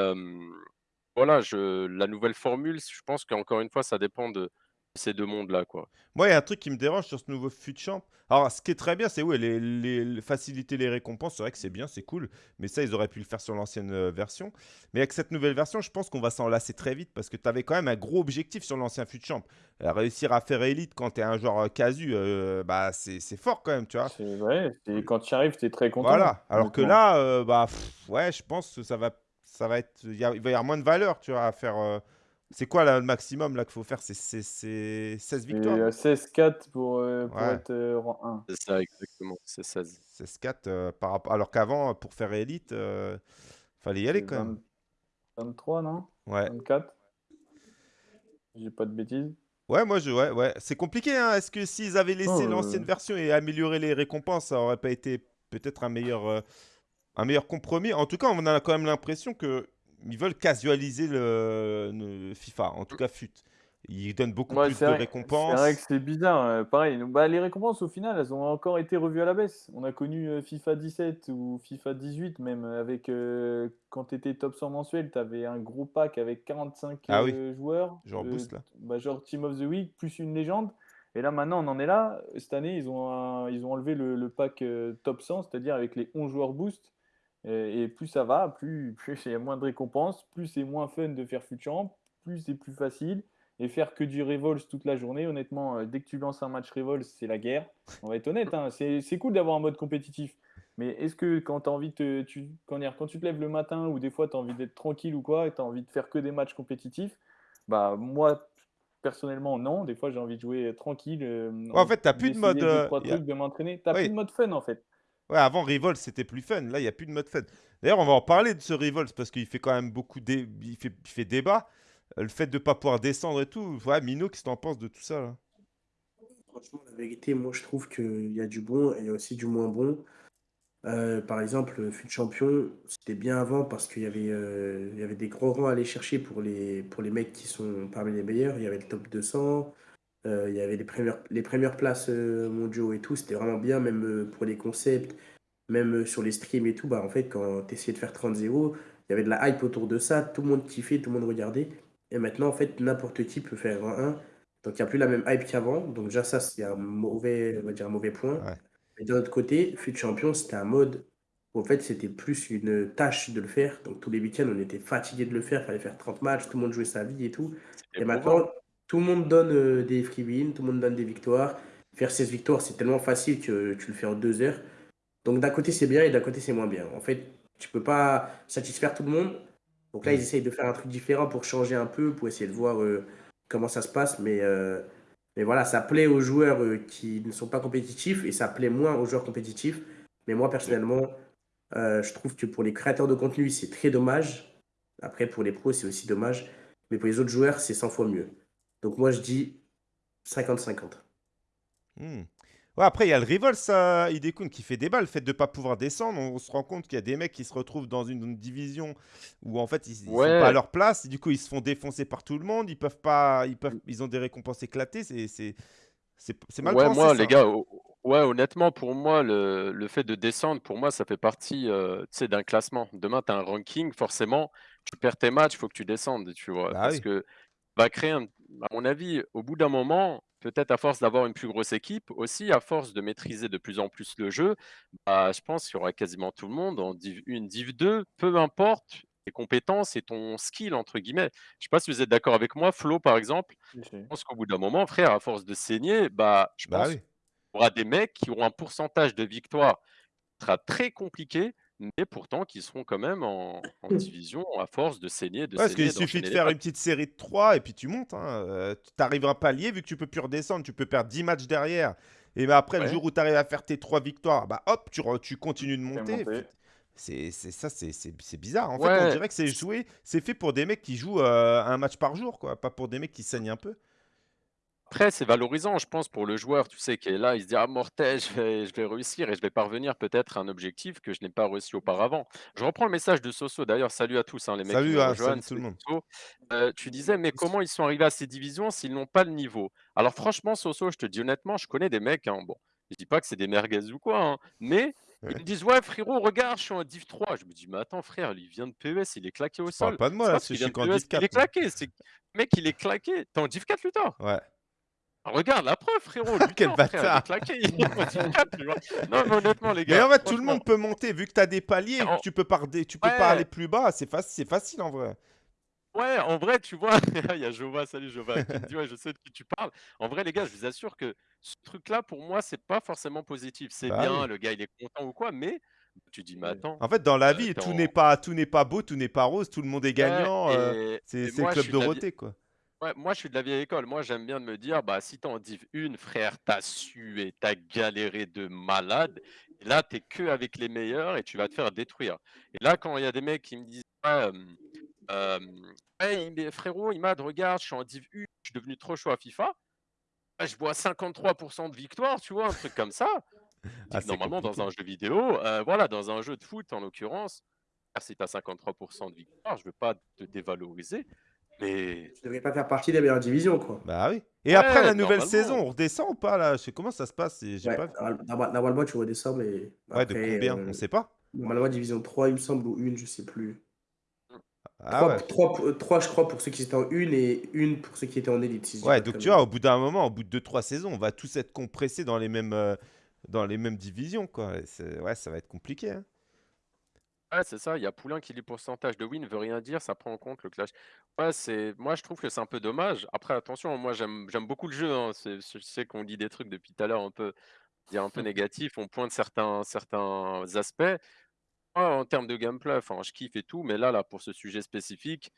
voilà, la nouvelle formule, je pense qu'encore une fois, ça dépend de, ces deux mondes-là, quoi. Moi, il y a un truc qui me dérange sur ce nouveau FUTChamp. Alors, ce qui est très bien, c'est ouais, les, les, faciliter les récompenses. C'est vrai que c'est bien, c'est cool. Mais ça, ils auraient pu le faire sur l'ancienne euh, version. Mais avec cette nouvelle version, je pense qu'on va s'en lasser très vite parce que tu avais quand même un gros objectif sur l'ancien FUTChamp. Euh, réussir à faire élite quand tu es un joueur euh, casu, bah, c'est fort quand même, tu vois. C'est vrai. Quand tu arrives, tu es très content. Voilà. Alors que là, bah, ouais, je pense que ça va, ça va être. Il va y avoir moins de valeur, tu vois, à faire c'est quoi le maximum là qu'il faut faire? C'est 16 victoires 16-4 pour, euh, pour être euh, rang 1. C'est ça, exactement. C'est 16. 16-4 euh, par rapport... alors qu'avant, pour faire élite, il fallait y aller quand même. 23, non? Ouais. 24 J'ai pas de bêtises. Ouais, moi je. Ouais, ouais. C'est compliqué, hein. Est-ce que s'ils avaient laissé l'ancienne version et amélioré les récompenses, ça aurait pas été peut-être un meilleur, un meilleur compromis? En tout cas, on a quand même l'impression que ils veulent casualiser le, FIFA, en tout cas FUT. Ils donnent beaucoup plus de récompenses. C'est vrai que c'est bizarre. Euh, pareil, bah, les récompenses, au final, elles ont encore été revues à la baisse. On a connu euh, FIFA 17 ou FIFA 18, même avec euh, quand tu étais top 100 mensuel, tu avais un gros pack avec 45 ah joueurs. Genre boost là. Bah, genre Team of the Week, plus une légende. Et là, maintenant, on en est là. Cette année, ils ont, ils ont enlevé le, le pack top 100, c'est-à-dire avec les 11 joueurs boost. Et, plus ça va, plus, il y a moins de récompenses, plus c'est moins fun de faire Futurant, plus c'est plus facile. Et faire que du Revolts toute la journée, honnêtement, euh, dès que tu lances un match Revolts, c'est la guerre. On va être honnête, hein, c'est cool d'avoir un mode compétitif. Mais est-ce que quand, as envie de tu, quand, quand tu te lèves le matin ou des fois tu as envie d'être tranquille ou quoi et tu as envie de faire que des matchs compétitifs, bah moi personnellement non. Des fois j'ai envie de jouer tranquille. Euh, en fait, tu n'as plus de mode. Euh, de m'entraîner. Tu n'as plus de mode fun en fait. Avant Revolt, c'était plus fun. Là, il n'y a plus de mode fun. D'ailleurs, on va en parler de ce Revolt parce qu'il fait quand même beaucoup de il, fait, il débat. Euh, le fait de ne pas pouvoir descendre et tout. Ouais, Mino, qu'est-ce que en penses de tout ça là? Franchement, la vérité, moi je trouve qu'il y a du bon et aussi du moins bon. Euh, par exemple, Fut Champion, c'était bien avant parce qu'il y, avait, euh, il y avait des gros rangs à aller chercher pour les, pour les mecs qui sont parmi les meilleurs. Il y avait le top 200, euh, il y avait les premières, les premières places euh, mondiaux et tout, c'était vraiment bien, même euh, pour les concepts, même sur les streams et tout. Bah, en fait, quand tu essayais de faire 30-0, il y avait de la hype autour de ça, tout le monde kiffait, tout le monde regardait. Et maintenant, en fait, n'importe qui peut faire un 1. Donc, il n'y a plus la même hype qu'avant. Donc, déjà, ça, c'est un mauvais, on va dire un mauvais point. Et d'un autre côté, Fut Champion, c'était un mode En fait, c'était plus une tâche de le faire. Donc tous les week-ends, on était fatigué de le faire. Il fallait faire 30 matchs, tout le monde jouait sa vie et tout. Et maintenant, tout le monde donne euh, des free wins, tout le monde donne des victoires. Faire 16 victoires, c'est tellement facile que tu le fais en deux heures. Donc d'un côté, c'est bien et d'un côté, c'est moins bien. En fait, tu peux pas satisfaire tout le monde. Donc là, ils essayent de faire un truc différent pour changer un peu, pour essayer de voir euh, comment ça se passe. Mais, euh, mais voilà, ça plaît aux joueurs qui ne sont pas compétitifs et ça plaît moins aux joueurs compétitifs. Mais moi, personnellement, je trouve que pour les créateurs de contenu, c'est très dommage. Après, pour les pros, c'est aussi dommage. Mais pour les autres joueurs, c'est 100 fois mieux. Donc moi, je dis 50-50. Hmm. Ouais, après, il y a le rival, ça, Idekun, qui fait débat. Le fait de ne pas pouvoir descendre, on, se rend compte qu'il y a des mecs qui se retrouvent dans une, division où, en fait, ils ne sont pas à leur place. du coup, ils se font défoncer par tout le monde. Ils peuvent pas, ils, peuvent, ils ont des récompenses éclatées. C'est mal ouais, moi, les gars, Ouais, honnêtement, pour moi, le, le fait de descendre, pour moi, ça fait partie euh, d'un classement. Demain, tu as un ranking, forcément, tu perds tes matchs, il faut que tu descendes, tu vois. Bah parce que va créer, à mon avis, au bout d'un moment, peut-être à force d'avoir une plus grosse équipe, aussi à force de maîtriser de plus en plus le jeu, bah, je pense qu'il y aura quasiment tout le monde en Div 1, Div 2, peu importe tes compétences et ton skill, entre guillemets. Je sais pas si vous êtes d'accord avec moi, Flo, par exemple. Je pense qu'au bout d'un moment, frère, à force de saigner, bah, je bah pense aura des mecs qui auront un pourcentage de victoire qui sera très compliqué, mais pourtant qui seront quand même en, division à force de saigner, de ouais, Parce qu'il suffit de faire une petite série de 3 et puis tu montes. Hein. Euh, tu arrives à un palier, vu que tu peux plus redescendre, tu peux perdre 10 matchs derrière. Et ben après, le jour où tu arrives à faire tes 3 victoires, bah hop, tu, tu continues de monter. C'est ça, c'est bizarre. En fait, on dirait que c'est joué, c'est fait pour des mecs qui jouent euh, un match par jour, quoi, pas pour des mecs qui saignent un peu. Après, c'est valorisant, je pense, pour le joueur, tu sais, qui est là, il se dit: «Ah mortel, je vais je vais réussir et je vais parvenir peut-être à un objectif que je n'ai pas réussi auparavant». Je reprends le message de Soso d'ailleurs, salut à tous, hein, les mecs Salut à salut tout le monde. Euh, tu disais: «Mais comment ils sont arrivés à ces divisions s'ils n'ont pas le niveau?» alors franchement, Soso, je te dis honnêtement, je connais des mecs, hein, bon, je dis pas que c'est des merguez ou quoi, hein, mais ils me disent: «Ouais frérot, regarde, je suis en div 3». Je me dis: «Mais attends frère, il vient de PES, il est claqué au sol». pas de moi là, je suis qu'en div 4, il est claqué, c'est mec, il est claqué. Tu en div 4 Luthor? Ouais. Ah, regarde la preuve, frérot. Quel bâtard. Non, mais honnêtement, les gars. Mais en fait, tout le monde peut monter. Vu que tu as des paliers, tu peux, pas, tu peux pas aller plus bas. C'est facile, facile en vrai. Ouais, en vrai, tu vois, il y a Jova, salut Jova, qui me dit, ouais, je sais de qui tu parles. En vrai, les gars, je vous assure que ce truc-là, pour moi, c'est pas forcément positif. C'est bah bien, le gars, il est content ou quoi, mais tu dis, mais attends. En fait, dans la euh, vie, tout n'est pas, tout n'est pas beau, tout n'est pas rose, tout le monde est gagnant. Euh, c'est le club Dorothée, quoi moi, je suis de la vieille école. Moi, j'aime bien de me dire, bah, si t'es en div 1, frère, t'as sué, t'as galéré de malade. Et là, t'es que avec les meilleurs et tu vas te faire détruire. Et là, quand il y a des mecs qui me disent, hey, frérot, Imad, regarde, je suis en div 1, je suis devenu trop chaud à FIFA. Bah, je vois 53% de victoire, tu vois, un truc comme ça. Ah, normalement, dans un jeu vidéo, euh, voilà, dans un jeu de foot en l'occurrence, si tu as 53% de victoire, je ne veux pas te dévaloriser, mais. Tu devrais pas faire partie des meilleures divisions, quoi. Bah oui. Et après la nouvelle saison, on redescend ou pas là? Je sais comment ça se passe? Ouais, pas... Normalement, tu redescends, mais. Ouais, de combien euh, On sait pas. Normalement, division 3, il me semble, ou une, je sais plus. Ah 3, ouais. 3, je crois, pour ceux qui étaient en une et une pour ceux qui étaient en élite. ouais, donc tu vois, au bout d'un moment, au bout de 2-3 saisons, on va tous être compressés dans les mêmes, euh, dans les mêmes divisions. Quoi. Ouais, ça va être compliqué. Hein. Ouais, c'est ça. Il y a Poulain qui dit pourcentage de win veut rien dire, ça prend en compte le clash. Ouais, c'est moi je trouve que c'est un peu dommage. Après, attention, moi j'aime j'aime beaucoup le jeu. hein. je sais qu'on dit des trucs depuis tout à l'heure un peu, dire un peu négatif, on pointe certains certains aspects. en termes de gameplay, enfin, je kiffe et tout, mais là, là, pour ce sujet spécifique,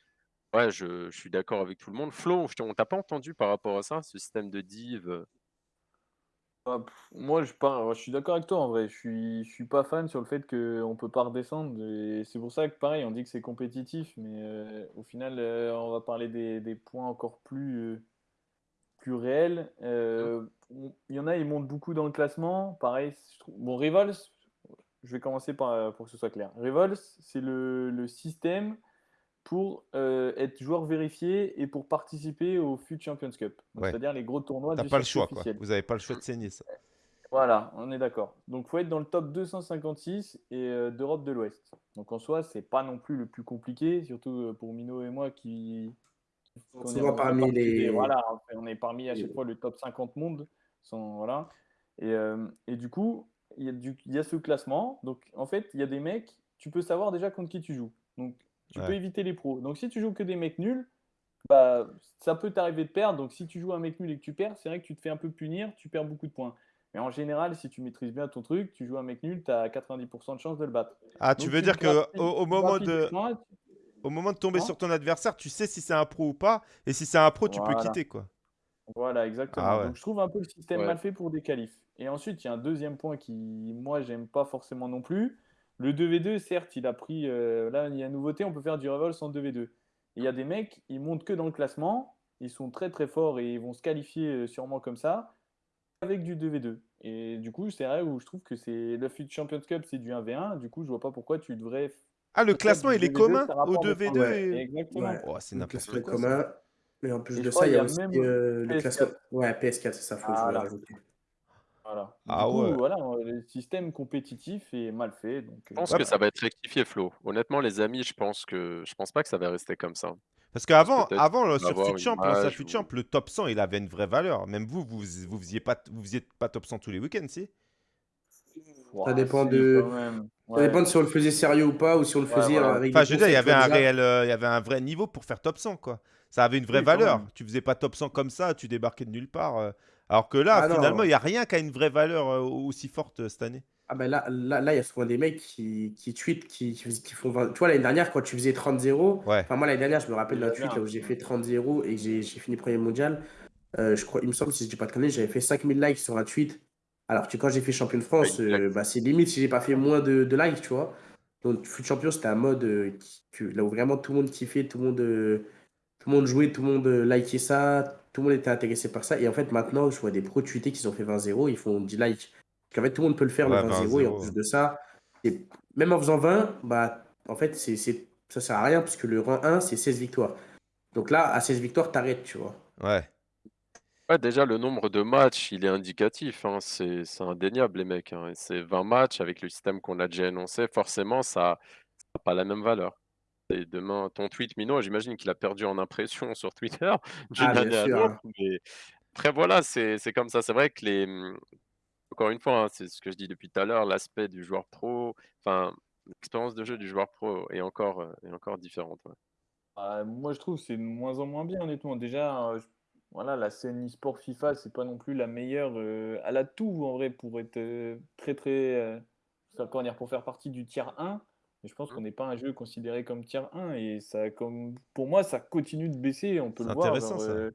ouais, je, je suis d'accord avec tout le monde. Flo, on t'a pas entendu par rapport à ça, ce système de div. Bah, moi, je, je suis d'accord avec toi en vrai. Je suis, je suis pas fan sur le fait qu'on peut pas redescendre. Et c'est pour ça que, pareil, on dit que c'est compétitif, mais euh, au final, euh, on va parler des, des points encore plus, euh, plus réels. Il y en a, ils montent beaucoup dans le classement. Pareil, je trouve... bon, Rivals, je vais commencer par, pour que ce soit clair. Rivals, c'est le, le système pour euh, être joueur vérifié et pour participer au FUT Champions Cup. C'est-à-dire les gros tournois T'as pas le choix, quoi. Vous n'avez pas le choix de saigner ça. Voilà, on est d'accord. Donc il faut être dans le top 256 et euh, d'Europe de l'Ouest. Donc en soi, c'est pas non plus le plus compliqué, surtout euh, pour Mino et moi qui. On, parmi les. voilà, on est parmi à chaque fois le top 50 monde. Sans, voilà. Et, et, du coup, il y, a du, il y a ce classement. Donc, en fait, il y a des mecs, tu peux savoir déjà contre qui tu joues. Donc, tu peux éviter les pros. Donc, si tu joues que des mecs nuls, bah, ça peut t'arriver de perdre. Donc, si tu joues un mec nul et que tu perds, c'est vrai que tu te fais un peu punir, tu perds beaucoup de points. Mais en général, si tu maîtrises bien ton truc, tu joues un mec nul, tu as 90% de chance de le battre. Ah, tu veux dire que au, moment de au moment de tomber sur ton adversaire, tu sais si c'est un pro ou pas, et si c'est un pro, tu peux quitter quoi. Voilà, exactement. Ah Donc je trouve un peu le système mal fait pour des qualifs. Et ensuite, il y a un deuxième point qui, moi, j'aime pas forcément non plus. Le 2v2, certes, il a pris. Euh, là, il y a une nouveauté, on peut faire du revolve sans 2v2. Il y a des mecs, ils montent que dans le classement, ils sont très très forts et ils vont se qualifier euh, sûrement comme ça, avec du 2v2. Et du coup, c'est vrai où je trouve que c'est le FUT Champions Cup, c'est du 1v1. Du coup, je vois pas pourquoi tu devrais. Ah, le classement, il est commun au 2v2 Exactement. Oh, c'est n'importe quoi. commun. Mais en plus de ça, il y a, aussi euh, le classement. Ouais, PS4, c'est ça, faut ah, rajouter. Voilà. Ah ouais. voilà, le système compétitif est mal fait. Donc, je pense que ça va être rectifié, Flo. Honnêtement, les amis, je pense que je pense pas que ça va rester comme ça. Parce qu'avant, avant, sur FutChamp, sur le top 100, il avait une vraie valeur. Même vous, vous, vous faisiez pas, vous faisiez pas top 100 tous les week-ends, si? Ça dépend de. Ça dépend de si on le faisait sérieux ou pas, ou si on le faisait avec. Enfin, je veux dire, il y avait un réel, euh, il y avait un vrai niveau pour faire top 100, quoi. Ça avait une vraie valeur. Tu faisais pas top 100 comme ça, tu débarquais de nulle part. Euh. Alors que là, ah finalement, il n'y a rien qui a une vraie valeur euh, aussi forte euh, cette année. Ah ben là, là, là, il y a souvent des mecs qui, qui tweetent, qui, qui font Tu vois, l'année dernière, quand tu faisais 30-0, enfin moi l'année dernière, je me rappelle d'un tweet là où j'ai fait 30-0 et j'ai fini premier mondial. je crois, il me semble, si je dis pas de conneries, j'avais fait 5000 likes sur un tweet. Alors que quand j'ai fait champion de France, bah, c'est limite si j'ai pas fait moins de, de likes, tu vois. Donc, foot champion, c'était un mode là où vraiment tout le monde kiffait, tout le monde tout le monde jouait, tout le monde euh, likait ça, tout le monde était intéressé par ça. Et en fait, maintenant, je vois des pros tweeter qui ont fait 20-0, ils font 10 likes. En fait, tout le monde peut le faire, le 20-0. Et en plus de ça, et même en faisant 20, bah, en fait, c'est, c'est, ça sert à rien puisque le rang 1, c'est 16 victoires. Donc là, à 16 victoires, t'arrêtes, tu vois. Ouais. Ouais, déjà, le nombre de matchs, il est indicatif. Hein. C'est, c'est indéniable, les mecs. Hein. C'est 20 matchs avec le système qu'on a déjà énoncé. Forcément, ça n'a pas la même valeur. Et demain, ton tweet, Mino, j'imagine qu'il a perdu en impression sur Twitter d'une Ah, année à l'autre. Mais après, voilà, c'est comme ça. C'est vrai que les. Mmh, encore une fois, hein, c'est ce que je dis depuis tout à l'heure, l'aspect du joueur pro, enfin, l'expérience de jeu du joueur pro est encore, euh, est encore différente. Bah, moi, je trouve que c'est de moins en moins bien, honnêtement. Déjà, euh, voilà, la scène e-sport FIFA, c'est pas non plus la meilleure. euh, elle a tout, en vrai, pour être euh, très, très. comment pour faire partie du tiers 1 je pense qu'on n'est pas un jeu considéré comme tier 1 et ça, comme, pour moi, ça continue de baisser. On peut le voir. Euh,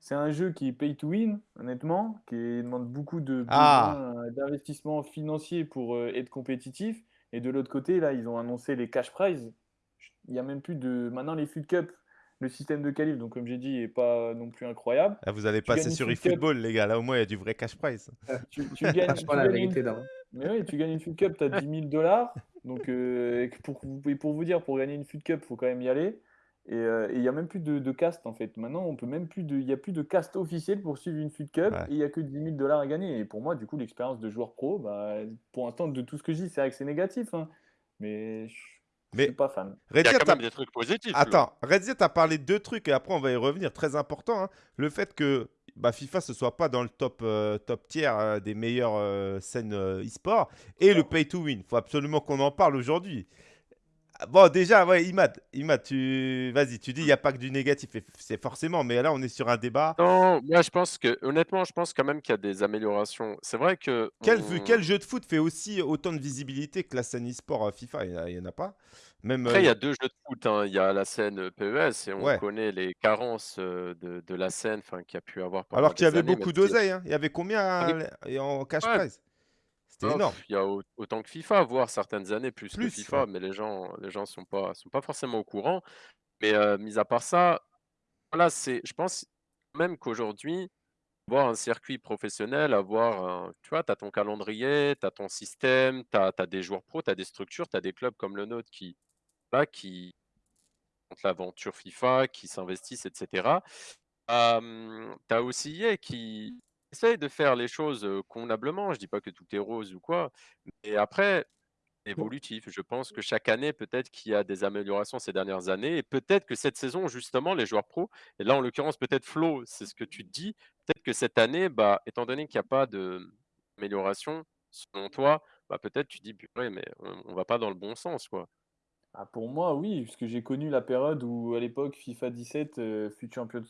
c'est un jeu qui est pay to win, honnêtement, qui demande beaucoup de ah. d'investissement financier pour euh, être compétitif. Et de l'autre côté, là, ils ont annoncé les cash prizes. Il y a même plus de. Maintenant, les Food Cup, le système de qualif, donc comme j'ai dit, n'est pas non plus incroyable. Ah, vous allez passer sur eFootball, les gars. Là, au moins, il y a du vrai cash prize. Tu, tu gagnes, tu la vérité, une... Mais oui, tu gagnes une Food Cup, tu as 10 000 dollars. Donc, euh, pour, pour vous dire, pour gagner une Food Cup, il faut quand même y aller. Euh, et il n'y a même plus de, de cast en fait. Maintenant, on peut même plus de, il n'y a plus de cast officiel pour suivre une Food Cup et il n'y a que 10 000 dollars à gagner. Et pour moi, du coup, l'expérience de joueur pro, bah, pour l'instant, de tout ce que je dis, c'est vrai que c'est négatif. Hein. mais je ne suis pas fan. il y a quand même des trucs positifs. Attends, Redziet a parlé de deux trucs et après, on va y revenir. Très important. Hein. Le fait que bah, FIFA ne soit pas dans le top, euh, top tiers euh, des meilleures euh, scènes e-sport. Et le pay to win. Il faut absolument qu'on en parle aujourd'hui. Bon, déjà, ouais, Imad, Imad tu... vas-y, tu dis il n'y a pas que du négatif, c'est forcément, mais là, on est sur un débat. Non, moi, je pense que, honnêtement, je pense quand même qu'il y a des améliorations. C'est vrai que. Quel, quel jeu de foot fait aussi autant de visibilité que la scène e-sport FIFA? Il n'y en, a pas. Même, Après, il y a deux jeux de foot. Hein. Il y a la scène PES et on connaît les carences de, de la scène qu'il y a pu avoir Alors qu'il y avait beaucoup d'oseille. Hein. Il y avait combien en cash prize? C'était énorme. Il y a autant que FIFA, voire certaines années plus, que FIFA, mais les gens les gens sont pas sont pas forcément au courant. Mais mis à part ça, voilà, c'est je pense même qu'aujourd'hui, voir un circuit professionnel, avoir tu vois, tu as ton calendrier, tu as ton système, tu as, des joueurs pros, tu as des structures, tu as des clubs comme le nôtre qui là, qui ont l'aventure FIFA, qui s'investissent, etc. tu as aussi EA qui essaye de faire les choses convenablement. Je dis pas que tout est rose ou quoi, mais après, évolutif. Je pense que chaque année, peut-être qu'il y a des améliorations ces dernières années, et peut-être que cette saison, justement, les joueurs pros, et là en l'occurrence peut-être Flo, c'est ce que tu dis, peut-être que cette année, bah, étant donné qu'il n'y a pas d'amélioration, selon toi, bah, peut-être tu dis: «Purée, mais on on va pas dans le bon sens, quoi». Ah pour moi oui, puisque j'ai connu la période où à l'époque FIFA 17, heu, fut champion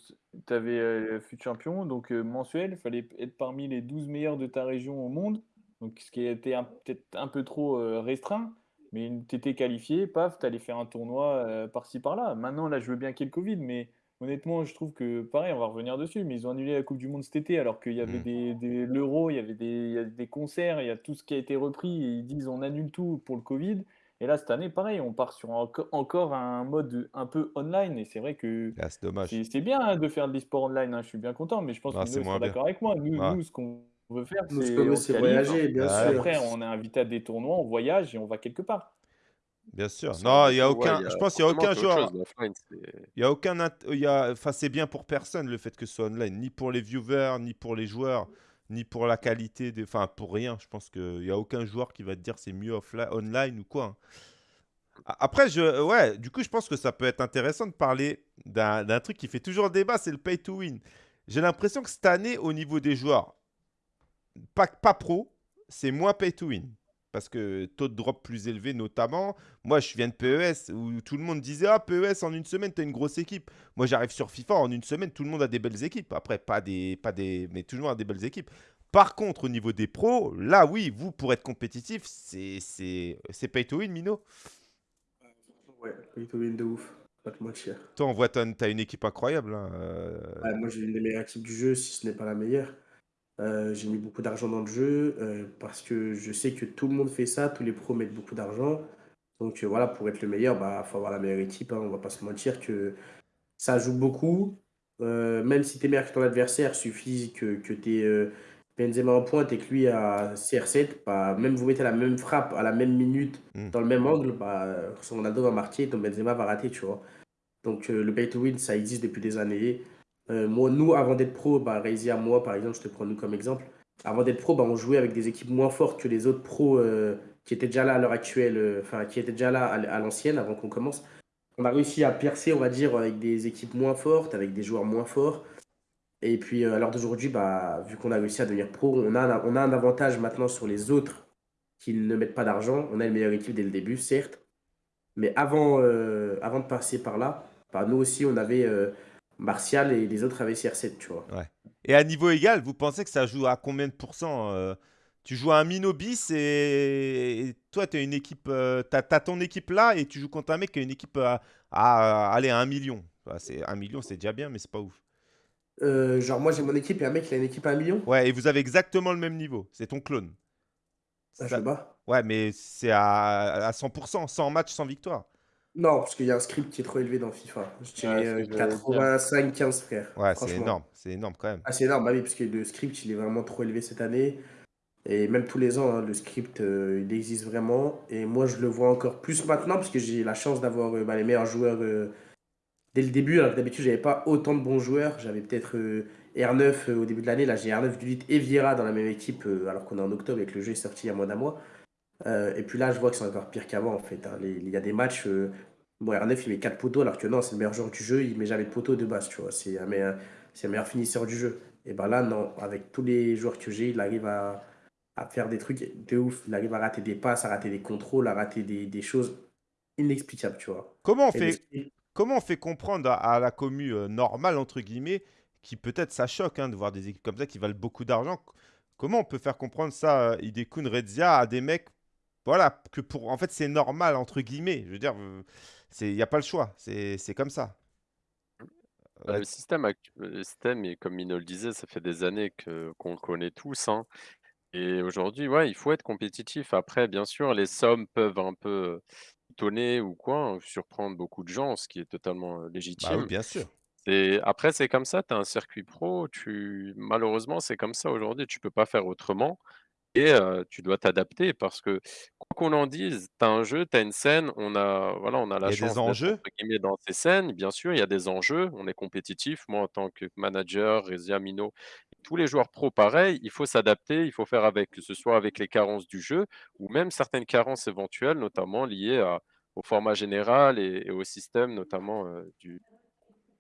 tu avais, heu, fut champion donc heu, mensuel, il fallait être parmi les 12 meilleurs de ta région au monde, donc ce qui était peut-être un peu trop, restreint, mais tu étais qualifié, paf, tu allais faire un tournoi, par-ci par-là. Maintenant là, je veux bien qu'il y ait le covid, mais honnêtement, je trouve que pareil, on va revenir dessus, mais ils ont annulé la coupe du monde cet été alors qu'il y avait Mmh. des des l'Euro, il y avait des il y a des concerts, il y a tout ce qui a été repris et ils disent: «On annule tout pour le covid» et là, cette année, pareil, on part sur enco encore un mode un peu online et c'est vrai que Ah, c'est dommage. c'est c'est bien, hein, de faire de l'e-sport online, hein, je suis bien content, mais je pense Ah, que c'est moins sera bien. d'accord avec moi. Nous Ouais. nous, ce qu'on veut faire, Nous, ce c'est qu'on veut, on se c'est qualifie voyager, bien et ouais. sûr. après on est invité à des tournois, on voyage et on va quelque part. Bien sûr. Non, il y a aucun il y a je pense qu'il y a forcément, aucun c'est autre chose, joueur l'offline, c'est il y a aucun int il y a enfin, c'est bien pour personne le fait que ce soit online, ni pour les viewers, ni pour les joueurs, ni pour la qualité des enfin, pour rien. Je pense qu'il y a aucun joueur qui va te dire c'est mieux offli online ou quoi, hein. Après je ouais, du coup, je pense que ça peut être intéressant de parler d'un d'un truc qui fait toujours débat, c'est le pay to win. J'ai l'impression que cette année, au niveau des joueurs pas pas pro, c'est moins pay to win. Parce que taux de drop plus élevé notamment. Moi, je viens de PES où tout le monde disait: «Ah PES en une semaine, tu as une grosse équipe». Moi, j'arrive sur FIFA, en une semaine, tout le monde a des belles équipes. Après, pas des pas des mais a des belles équipes. Par contre, au niveau des pros, là, oui, vous, pour être compétitif, c'est c'est c'est pay to win, Mino? Ouais, pay to win de ouf, pas te mentir. Toi, on voit tu as tu as une équipe incroyable, hein, Ouais, moi, j'ai une des meilleures équipes du jeu, si ce n'est pas la meilleure. Heu, j'ai mis beaucoup d'argent dans le jeu, heu, parce que je sais que tout le monde fait ça, tous les pros mettent beaucoup d'argent. Donc heu, voilà, pour être le meilleur, bah, faut avoir la meilleure équipe, hein, on va pas se mentir que ça joue beaucoup. Même si tu es meilleur que ton adversaire, suffit que que tu heu, Benzema en pointe et que lui a CR7, bah, même vous mettez la même frappe à la même minute, Mmh. dans le même angle, bah, son Ronaldo va marquer, ton Benzema va rater, tu vois? Donc le pay to win, ça existe depuis des années. Heu, moi nous, avant d'être pro, bah, Rezia, moi, par exemple, je te prends nous comme exemple. Avant d'être pro, bah, on jouait avec des équipes moins fortes que les autres pros, heu, qui étaient déjà là à l'heure actuelle, heu, enfin qui étaient déjà là à l'ancienne avant qu'on commence. On a réussi à percer, on va dire, avec des équipes moins fortes, avec des joueurs moins forts et puis, à l'heure d'aujourd'hui, bah, vu qu'on a réussi à devenir pro, on a un on a un avantage maintenant sur les autres qui ne mettent pas d'argent. On a une meilleure équipe dès le début, certes, mais avant, avant de passer par là, bah, nous aussi on avait, Martial et les autres avaient CR7, tu vois? Ouais et à niveau égal, vous pensez que ça joue à combien de pourcents, heu? Tu joues à un Mino bis et et toi, tu as une équipe, tu as as ton équipe là et tu joues contre un mec qui a une équipe à à allez, à 1 000 000. Bah, c'est 1 000 000, c'est déjà bien, mais c'est pas ouf. Genre moi j'ai mon équipe et un mec il a une équipe à 1 000 000? Ouais et vous avez exactement le même niveau, c'est ton clone. Ah, je Ça le bats? ouais, mais c'est à à 100% 100 matchs, 100 victoires. Non, parce qu'il y a un script qui est trop élevé dans FIFA. Je Ouais, dirais, ce heu, que j'allais dire. 85-15 frère, Ouais, c'est franchement. énorme, c'est énorme quand même. Ah, c'est énorme, bah oui, parce que le script il est vraiment trop élevé cette année et même tous les ans, hein, le script, heu, il existe vraiment et moi je le vois encore plus maintenant parce que j'ai la chance d'avoir, heu, bah, les meilleurs joueurs, dès le début. Alors que d'habitude, j'avais pas autant de bons joueurs. J'avais peut-être, heu, R9, heu, au début de l'année. Là, j'ai R9, Gullit et Vieira dans la même équipe, alors qu'on est en octobre et que le jeu est sorti il y a moins d'un mois. Et puis là, je vois que c'est encore pire qu'avant en fait, hein. Les il y a des matchs, bon R9 il met 4 poteaux alors que non, c'est le meilleur joueur du jeu, il met jamais de poteau de base, tu vois? C'est un meilleur c'est le meilleur finisseur du jeu et bah, là non, avec tous les joueurs que j'ai, il arrive à à faire des trucs de ouf. Il arrive à rater des passes, à rater des contrôles, à rater des des choses inexplicables, tu vois? Comment on fait comment on fait comprendre à à la commu, heu, «normale» entre guillemets, qui peut-être ça choque, hein, de voir des équipes comme ça qui valent beaucoup d'argent? Comment on peut faire comprendre ça, heu, Hidekun, Redzia à des mecs, voilà, que pour en fait, c'est «normal» entre guillemets? Je veux dire, heu, c'est il y a pas le choix, c'est c'est comme ça. Bah, Red le système actu le système et comme Mino le disait, ça fait des années que qu'on le connaît tous, hein et aujourd'hui, ouais, il faut être compétitif. Après, bien sûr, les sommes peuvent un peu étonner ou quoi, hein, surprendre beaucoup de gens, ce qui est totalement, heu, Bah, oui, légitime. bien sûr. C'est après, c'est comme ça, tu as un circuit pro, tu malheureusement, c'est comme ça aujourd'hui, tu peux pas faire autrement et heu, tu dois t'adapter parce que qu'on en dise, tu as un jeu, tu as une scène, on a voilà, on a Il la y a des chance d'être entre enjeux. guillemets «dans ces scènes». Bien sûr, il y a des enjeux, on est compétitif. Moi, en tant que manager, Rezia, Mino, tous les joueurs pros pareil, il faut s'adapter, il faut faire avec, que ce soit avec les carences du jeu ou même certaines carences éventuelles, notamment liées à au format général et et au système notamment, heu, du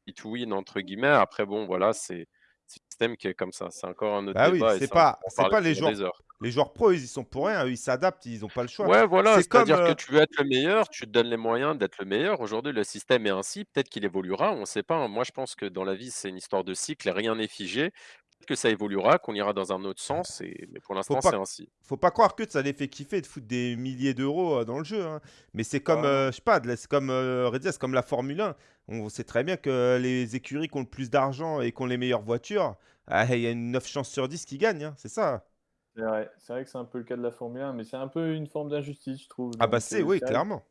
«pay to win» entre guillemets. Après bon, voilà, c'est système qui est comme ça. C'est encore un autre Bah oui, débat et c'est pas, c'est les joueurs, les joueurs pros, ils y sont pour rien, ils s'adaptent, ils ont pas le choix. Ouais, voilà, C'est comme, c'est-à-dire que euh, tu veux être le meilleur, tu te donnes les moyens d'être le meilleur. Aujourd'hui, le système est ainsi, peut-être qu'il évoluera, on ne sait pas, hein. Moi, je pense que dans la vie, c'est une histoire de cycle rien n'est figé. Que ça évoluera, qu'on ira dans un autre sens et mais pour l'instant, c'est ainsi. faut pas croire que ça les fait kiffer de foutre des milliers d'euros euh, dans le jeu. hein. Mais c'est comme, Ah euh, je sais pas, c'est comme euh, comme la Formule 1. On sait très bien que les écuries qui ont le plus d'argent et qui ont les meilleures voitures, ah, il y a une 9 chances sur 10 qui gagnent, hein, c'est ça. C'est vrai, c'est vrai que c'est un peu le cas de la Formule 1, mais c'est un peu une forme d'injustice, je trouve. Ah bah c'est, euh, oui, clairement.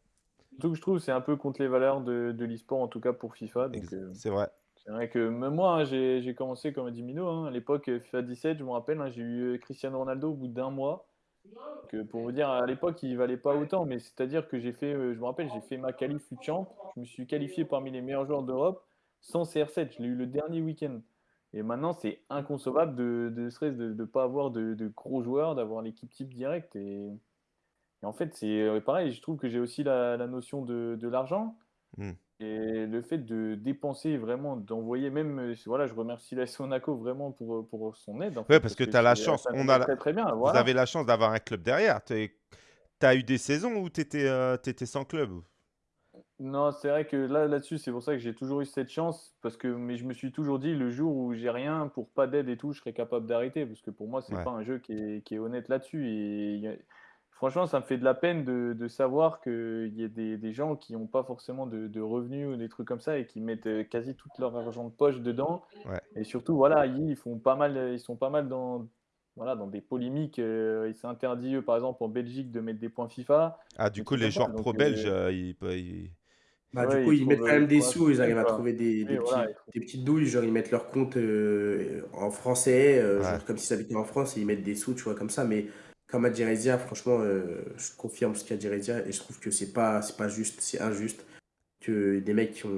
Surtout que je trouve que c'est un peu contre les valeurs de, de l'e-sport, en tout cas pour FIFA. Euh, C'est vrai. C'est vrai que même moi, hein, j'ai commencé comme a dit Mino. hein, à l'époque, FIFA 17, je me rappelle, hein, j'ai eu euh, Cristiano Ronaldo au bout d'un mois. Euh, pour vous dire, à l'époque, il valait pas autant, mais c'est-à-dire que j'ai fait, euh, je me rappelle, j'ai fait ma qualif champ. Je me suis qualifié parmi les meilleurs joueurs d'Europe sans CR7. Je l'ai eu le dernier week-end. Et maintenant, c'est inconcevable de, stress de ne pas avoir de, gros joueurs, d'avoir l'équipe type direct. Et, en fait, c'est euh, pareil, je trouve que j'ai aussi la, notion de, de l'argent. Hmm. Et le fait de dépenser vraiment, d'envoyer même, euh, voilà, je remercie la Monaco vraiment pour, pour son aide. En Ouais, parce que tu as la c'est- chance, ça on a la- très très bien. Vous Voilà. avez la chance d'avoir un club derrière. Tu as eu des saisons où tu étais, sans club. Non, c'est vrai que là, là-dessus, c'est pour ça que j'ai toujours eu cette chance, parce que, mais je me suis toujours dit, le jour où j'ai rien, pour pas d'aide et tout, je serais capable d'arrêter, parce que pour moi, c'est Ouais. pas un jeu qui est, qui est honnête là-dessus. Et il y a- franchement, ça me fait de la peine de, de savoir qu'il y a des, des gens qui n'ont pas forcément de, de revenus ou des trucs comme ça et qui mettent euh, quasi tout leur argent de poche dedans. Ouais. Et surtout, voilà, ils font pas mal, ils sont pas mal dans, voilà, dans des polémiques. euh, il s'est interdit, eux, par exemple, en Belgique, de mettre des points FIFA. Ah, du coup, les joueurs Donc, pro euh, belges, euh, ils, ils- Bah, Ouais, du coup, ils ils mettent quand même euh, des sous, ils arrivent à trouver des, des voilà, petites douilles, genre ils mettent leur compte euh, en français, euh, Ouais. genre comme s'ils habitaient en France et ils mettent des sous, tu vois, comme ça. Mais comme a dit Rezia, franchement, euh, je confirme ce qu'a dit Rezia et je trouve que c'est pas, pas juste, c'est injuste que des mecs qui ont,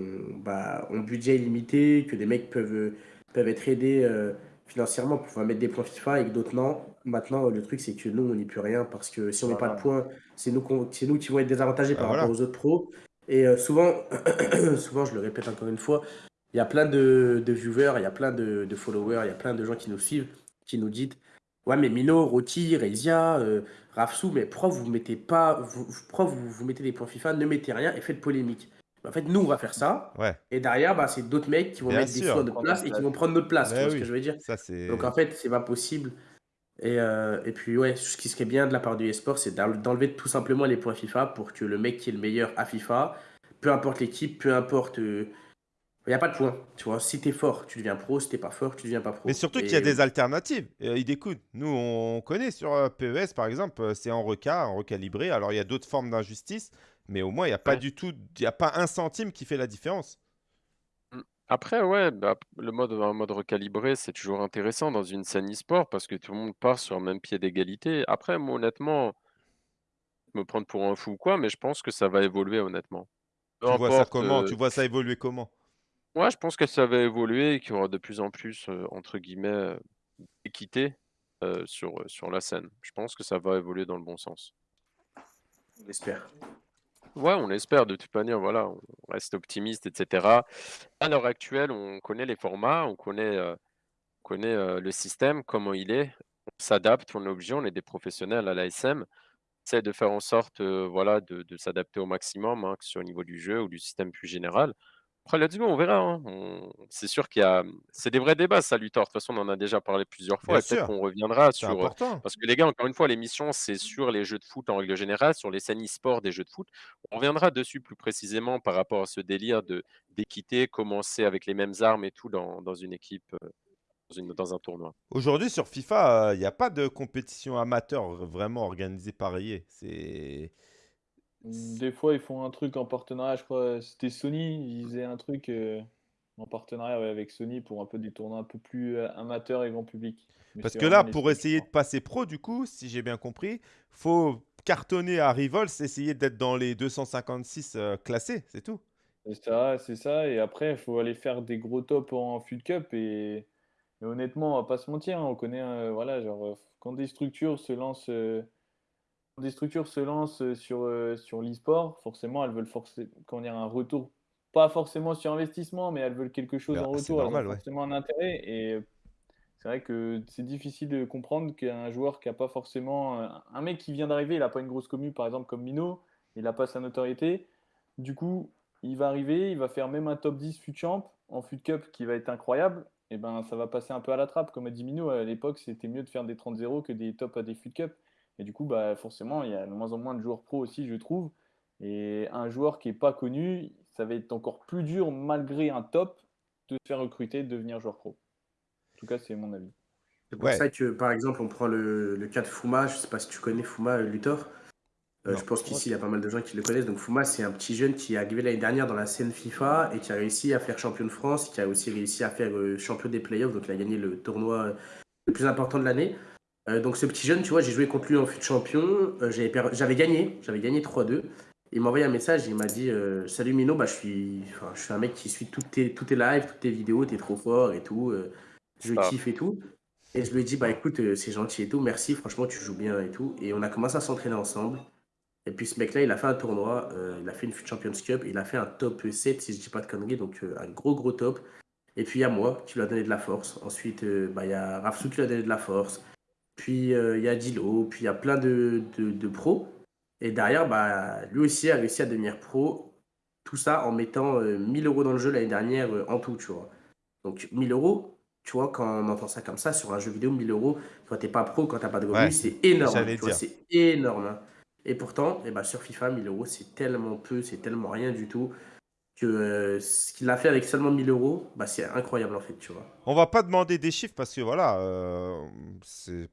bah, ont budget illimité, que des mecs peuvent, euh, peuvent être aidés euh, financièrement pour pouvoir mettre des points FIFA et que d'autres non. Maintenant, le truc, c'est que nous, on n'y peut rien parce que si on met pas de Voilà. points, c'est nous, qu'on- c'est nous qui vont être désavantagés Bah, par voilà. rapport aux autres pros. Et euh, souvent, souvent, je le répète encore une fois, il y a plein de, de viewers, il y a plein de, de followers, il y a plein de gens qui nous suivent, qui nous disent Ouais, mais Mino, Roti, Rezia, euh, Rafsou, mais pourquoi vous mettez pas, vous, vous- pourquoi vous, vous mettez des points FIFA, ne mettez rien et faites polémique. En fait, nous, on va faire ça, Ouais, et derrière, bah, c'est d'autres mecs qui vont Bien mettre des sous à notre place et qui vont prendre notre place, tu vois ce que je veux dire? Ça donc en fait, c'est pas possible. Et, euh, et puis ouais, ce qui serait bien de la part du e-sport, c'est d'en- d'enlever tout simplement les points FIFA pour que le mec qui est le meilleur à FIFA, peu importe l'équipe, peu importe... Il n'y a pas de points, tu vois. Si t'es fort, tu deviens pro. Si t'es pas fort, tu deviens pas pro. Mais surtout qu'il y a des alternatives. Euh, ils découdent. Nous, on connaît sur euh, PES, par exemple, euh, c'est en reca, en recalibré. Alors, il y a d'autres formes d'injustice, mais au moins, il n'y a pas Ouais. du tout, il n'y a pas un centime qui fait la différence. Après, ouais, bah, le mode, un mode recalibré, c'est toujours intéressant dans une scène e-sport parce que tout le monde part sur le même pied d'égalité. Après, moi, honnêtement, me prendre pour un fou ou quoi, mais je pense que ça va évoluer, honnêtement. Peu Tu vois ça importe, comment? euh, Tu vois ça évoluer comment? Ouais, je pense que ça va évoluer et qu'il y aura de plus en plus, entre guillemets, d'équité sur, sur la scène. Je pense que ça va évoluer dans le bon sens. On espère. Ouais, on l'espère de toute manière, voilà, on reste optimiste, etc. À l'heure actuelle, on connaît les formats, on connaît, on connaît le système, comment il est, on s'adapte, on est obligé, on est des professionnels à l'ASM, on essaie de faire en sorte voilà, de, de s'adapter au maximum, hein, que ce soit au niveau du jeu ou du système plus général. Après, let's go, on verra. hein. On- C'est sûr qu'il y a. C'est des vrais débats, ça, Luthor. De toute façon, on en a déjà parlé plusieurs fois Bien et peut-être sûr. qu'on reviendra C'est sur. euh, important. parce que les gars, encore une fois, l'émission, c'est sur les jeux de foot en règle générale, sur les scènes e-sport des jeux de foot. On reviendra dessus plus précisément par rapport à ce délire de d'équité, commencer avec les mêmes armes et tout dans, dans une équipe, euh, dans, une, dans un tournoi. Aujourd'hui, sur FIFA, il n'y a pas de compétition amateur vraiment organisée par EA. C'est. Des fois, ils font un truc en partenariat, je crois, c'était Sony, ils faisaient un truc euh, en partenariat ouais, avec Sony pour un peu des tournois un peu plus euh, amateurs et grand public. Mais Parce que là, pour essayer de passer pro, du coup, si j'ai bien compris, faut cartonner à Revolts, essayer d'être dans les 256 euh, classés, c'est tout. C'est ça, c'est ça. Et après, il faut aller faire des gros tops en Fut Cup. Et, et honnêtement, on va pas se mentir, hein, on connaît, euh, voilà, genre, quand des structures se lancent, des structures se lancent euh, sur, euh, sur l'e-sport, forcément, elles veulent forcer, comment dire, un retour, pas forcément sur investissement, mais elles veulent quelque chose Bah, en retour. Elles ont normal, ouais. forcément un intérêt. Et C'est vrai que c'est difficile de comprendre qu'un joueur qui a pas forcément. Un mec qui vient d'arriver, il n'a pas une grosse commu, par exemple, comme Mino, il n'a pas sa notoriété. Du coup, il va arriver, il va faire même un top 10 FUT Champ en FUT Cup qui va être incroyable. Et ben, ça va passer un peu à la trappe. Comme a dit Mino, à l'époque, c'était mieux de faire des 30-0 que des tops à des FUT Cup. Et du coup, bah, forcément, il y a de moins en moins de joueurs pro aussi, je trouve. Et un joueur qui n'est pas connu, ça va être encore plus dur, malgré un top, de se faire recruter, de devenir joueur pro. En tout cas, c'est mon avis. C'est pour ça que, par exemple, on prend le, le, cas de Fuma. Je ne sais pas si tu connais Fuma euh, Luthor. Euh, je pense qu'ici, il y a pas mal de gens qui le connaissent. Donc, Fuma, c'est un petit jeune qui est arrivé l'année dernière dans la scène FIFA et qui a réussi à faire champion de France, qui a aussi réussi à faire euh, champion des playoffs. Donc, il a gagné le tournoi le plus important de l'année. Donc, ce petit jeune, tu vois, j'ai joué contre lui en fut champion. j'avais gagné, j'avais gagné 3-2. Il m'a envoyé un message, il m'a dit Salut Mino, bah, je, suis, je suis un mec qui suit toutes tes, toutes tes lives, toutes tes vidéos, t'es trop fort et tout je kiffe et tout. Et je lui ai dit, bah écoute, euh, c'est gentil et tout, merci, franchement, tu joues bien et tout. Et on a commencé à s'entraîner ensemble. Et puis ce mec-là, il a fait un tournoi, euh, il a fait une Champions Cup, il a fait un top 7, si je dis pas de conneries, donc euh, un gros gros top. Et puis il y a moi qui lui a donné de la force. Ensuite, bah, il y a Rafsou qui lui a donné de la force. Puis il y a Dilo, puis il y a plein de, de, pros. Et derrière, bah, lui aussi a réussi à devenir pro. Tout ça en mettant 1000 euros dans le jeu l'année dernière en tout, tu vois. Donc 1000 euros, tu vois, quand on entend ça comme ça sur un jeu vidéo, 1000 euros, quand t'es pas pro, quand t'as pas de revenus, c'est énorme. C'est énorme. Hein. Et pourtant, eh ben, sur FIFA, 1000 euros, c'est tellement peu, c'est tellement rien du tout que euh, ce qu'il a fait avec seulement 1000 euros, bah, c'est incroyable en fait, tu vois. On va pas demander des chiffres parce que voilà, euh,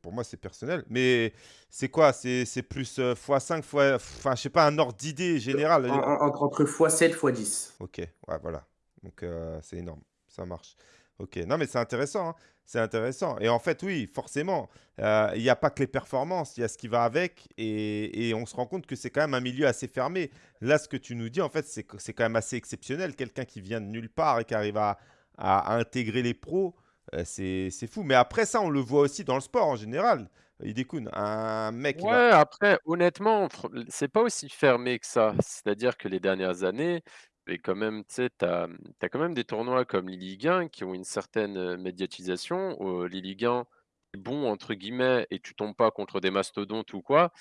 pour moi c'est personnel, mais c'est quoi? C'est plus x5, euh, fois, enfin je sais pas, un ordre d'idée général. entre, entre x7, x10. Ok, ouais, voilà. Donc c'est énorme, ça marche. Ok, non mais c'est intéressant, hein. C'est intéressant. Et en fait, oui, forcément, euh, il n'y a pas que les performances, il y a ce qui va avec, et, on se rend compte que c'est quand même un milieu assez fermé. Là, ce que tu nous dis, en fait, c'est quand même assez exceptionnel. Quelqu'un qui vient de nulle part et qui arrive à, intégrer les pros, euh, c'est fou. Mais après ça, on le voit aussi dans le sport en général. Idekun, un mec. Ouais, après, honnêtement, c'est pas aussi fermé que ça. C'est-à-dire que les dernières années, et quand même, tu sais, tu as, quand même des tournois comme les Ligue 1 qui ont une certaine médiatisation. Euh, les Ligue 1, bon, entre guillemets, et tu tombes pas contre des mastodontes ou quoi.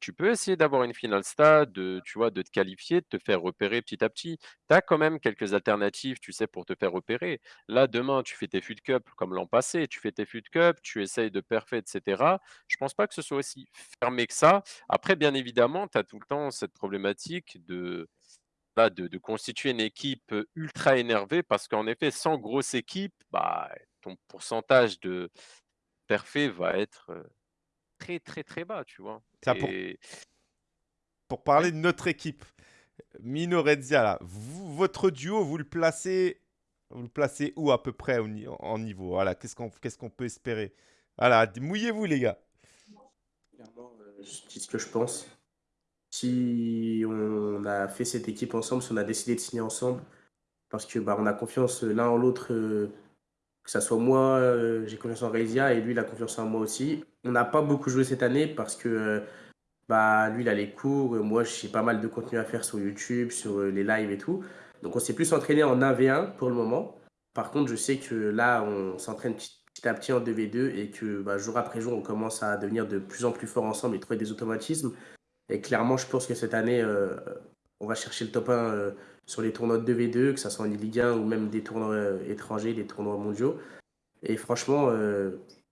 Tu peux essayer d'avoir une finale stade, de, tu vois, de te qualifier, de te faire repérer petit à petit. Tu as quand même quelques alternatives, tu sais, pour te faire repérer. Là, demain, tu fais tes FUT Cup comme l'an passé, tu fais tes FUT Cup, tu essayes de parfait, etc. Je pense pas que ce soit aussi fermé que ça. Après, bien évidemment, tu as tout le temps cette problématique de de, constituer une équipe ultra énervée parce qu'en effet, sans grosse équipe, bah, ton pourcentage de parfait va être très, très, très bas, tu vois? pour... parler de notre équipe, Mino Redzia, votre duo, vous le placez vous le placez où à peu près en niveau? Voilà, qu'est-ce qu'on qu'est-ce qu'on peut espérer? Voilà, mouillez-vous les gars. je dis ce que je pense si on a fait cette équipe ensemble, si on a décidé de signer ensemble, parce que bah, on a confiance l'un en l'autre, euh, que ce soit moi, euh, j'ai confiance en Reisia et lui, il a confiance en moi aussi. On n'a pas beaucoup joué cette année parce que euh, bah, lui, il a les cours, moi, j'ai pas mal de contenu à faire sur YouTube, sur les lives et tout. Donc, on s'est plus entraîné en 1v1 pour le moment. Par contre, je sais que là, on s'entraîne petit, à petit en 2v2 et que bah, jour après jour, on commence à devenir de plus en plus fort ensemble et trouver des automatismes. Et clairement, je pense que cette année, euh, on va chercher le top 1 euh, sur les tournois de 2v2, que ce soit en Ligue 1 ou même des tournois euh, étrangers, des tournois mondiaux. Et franchement,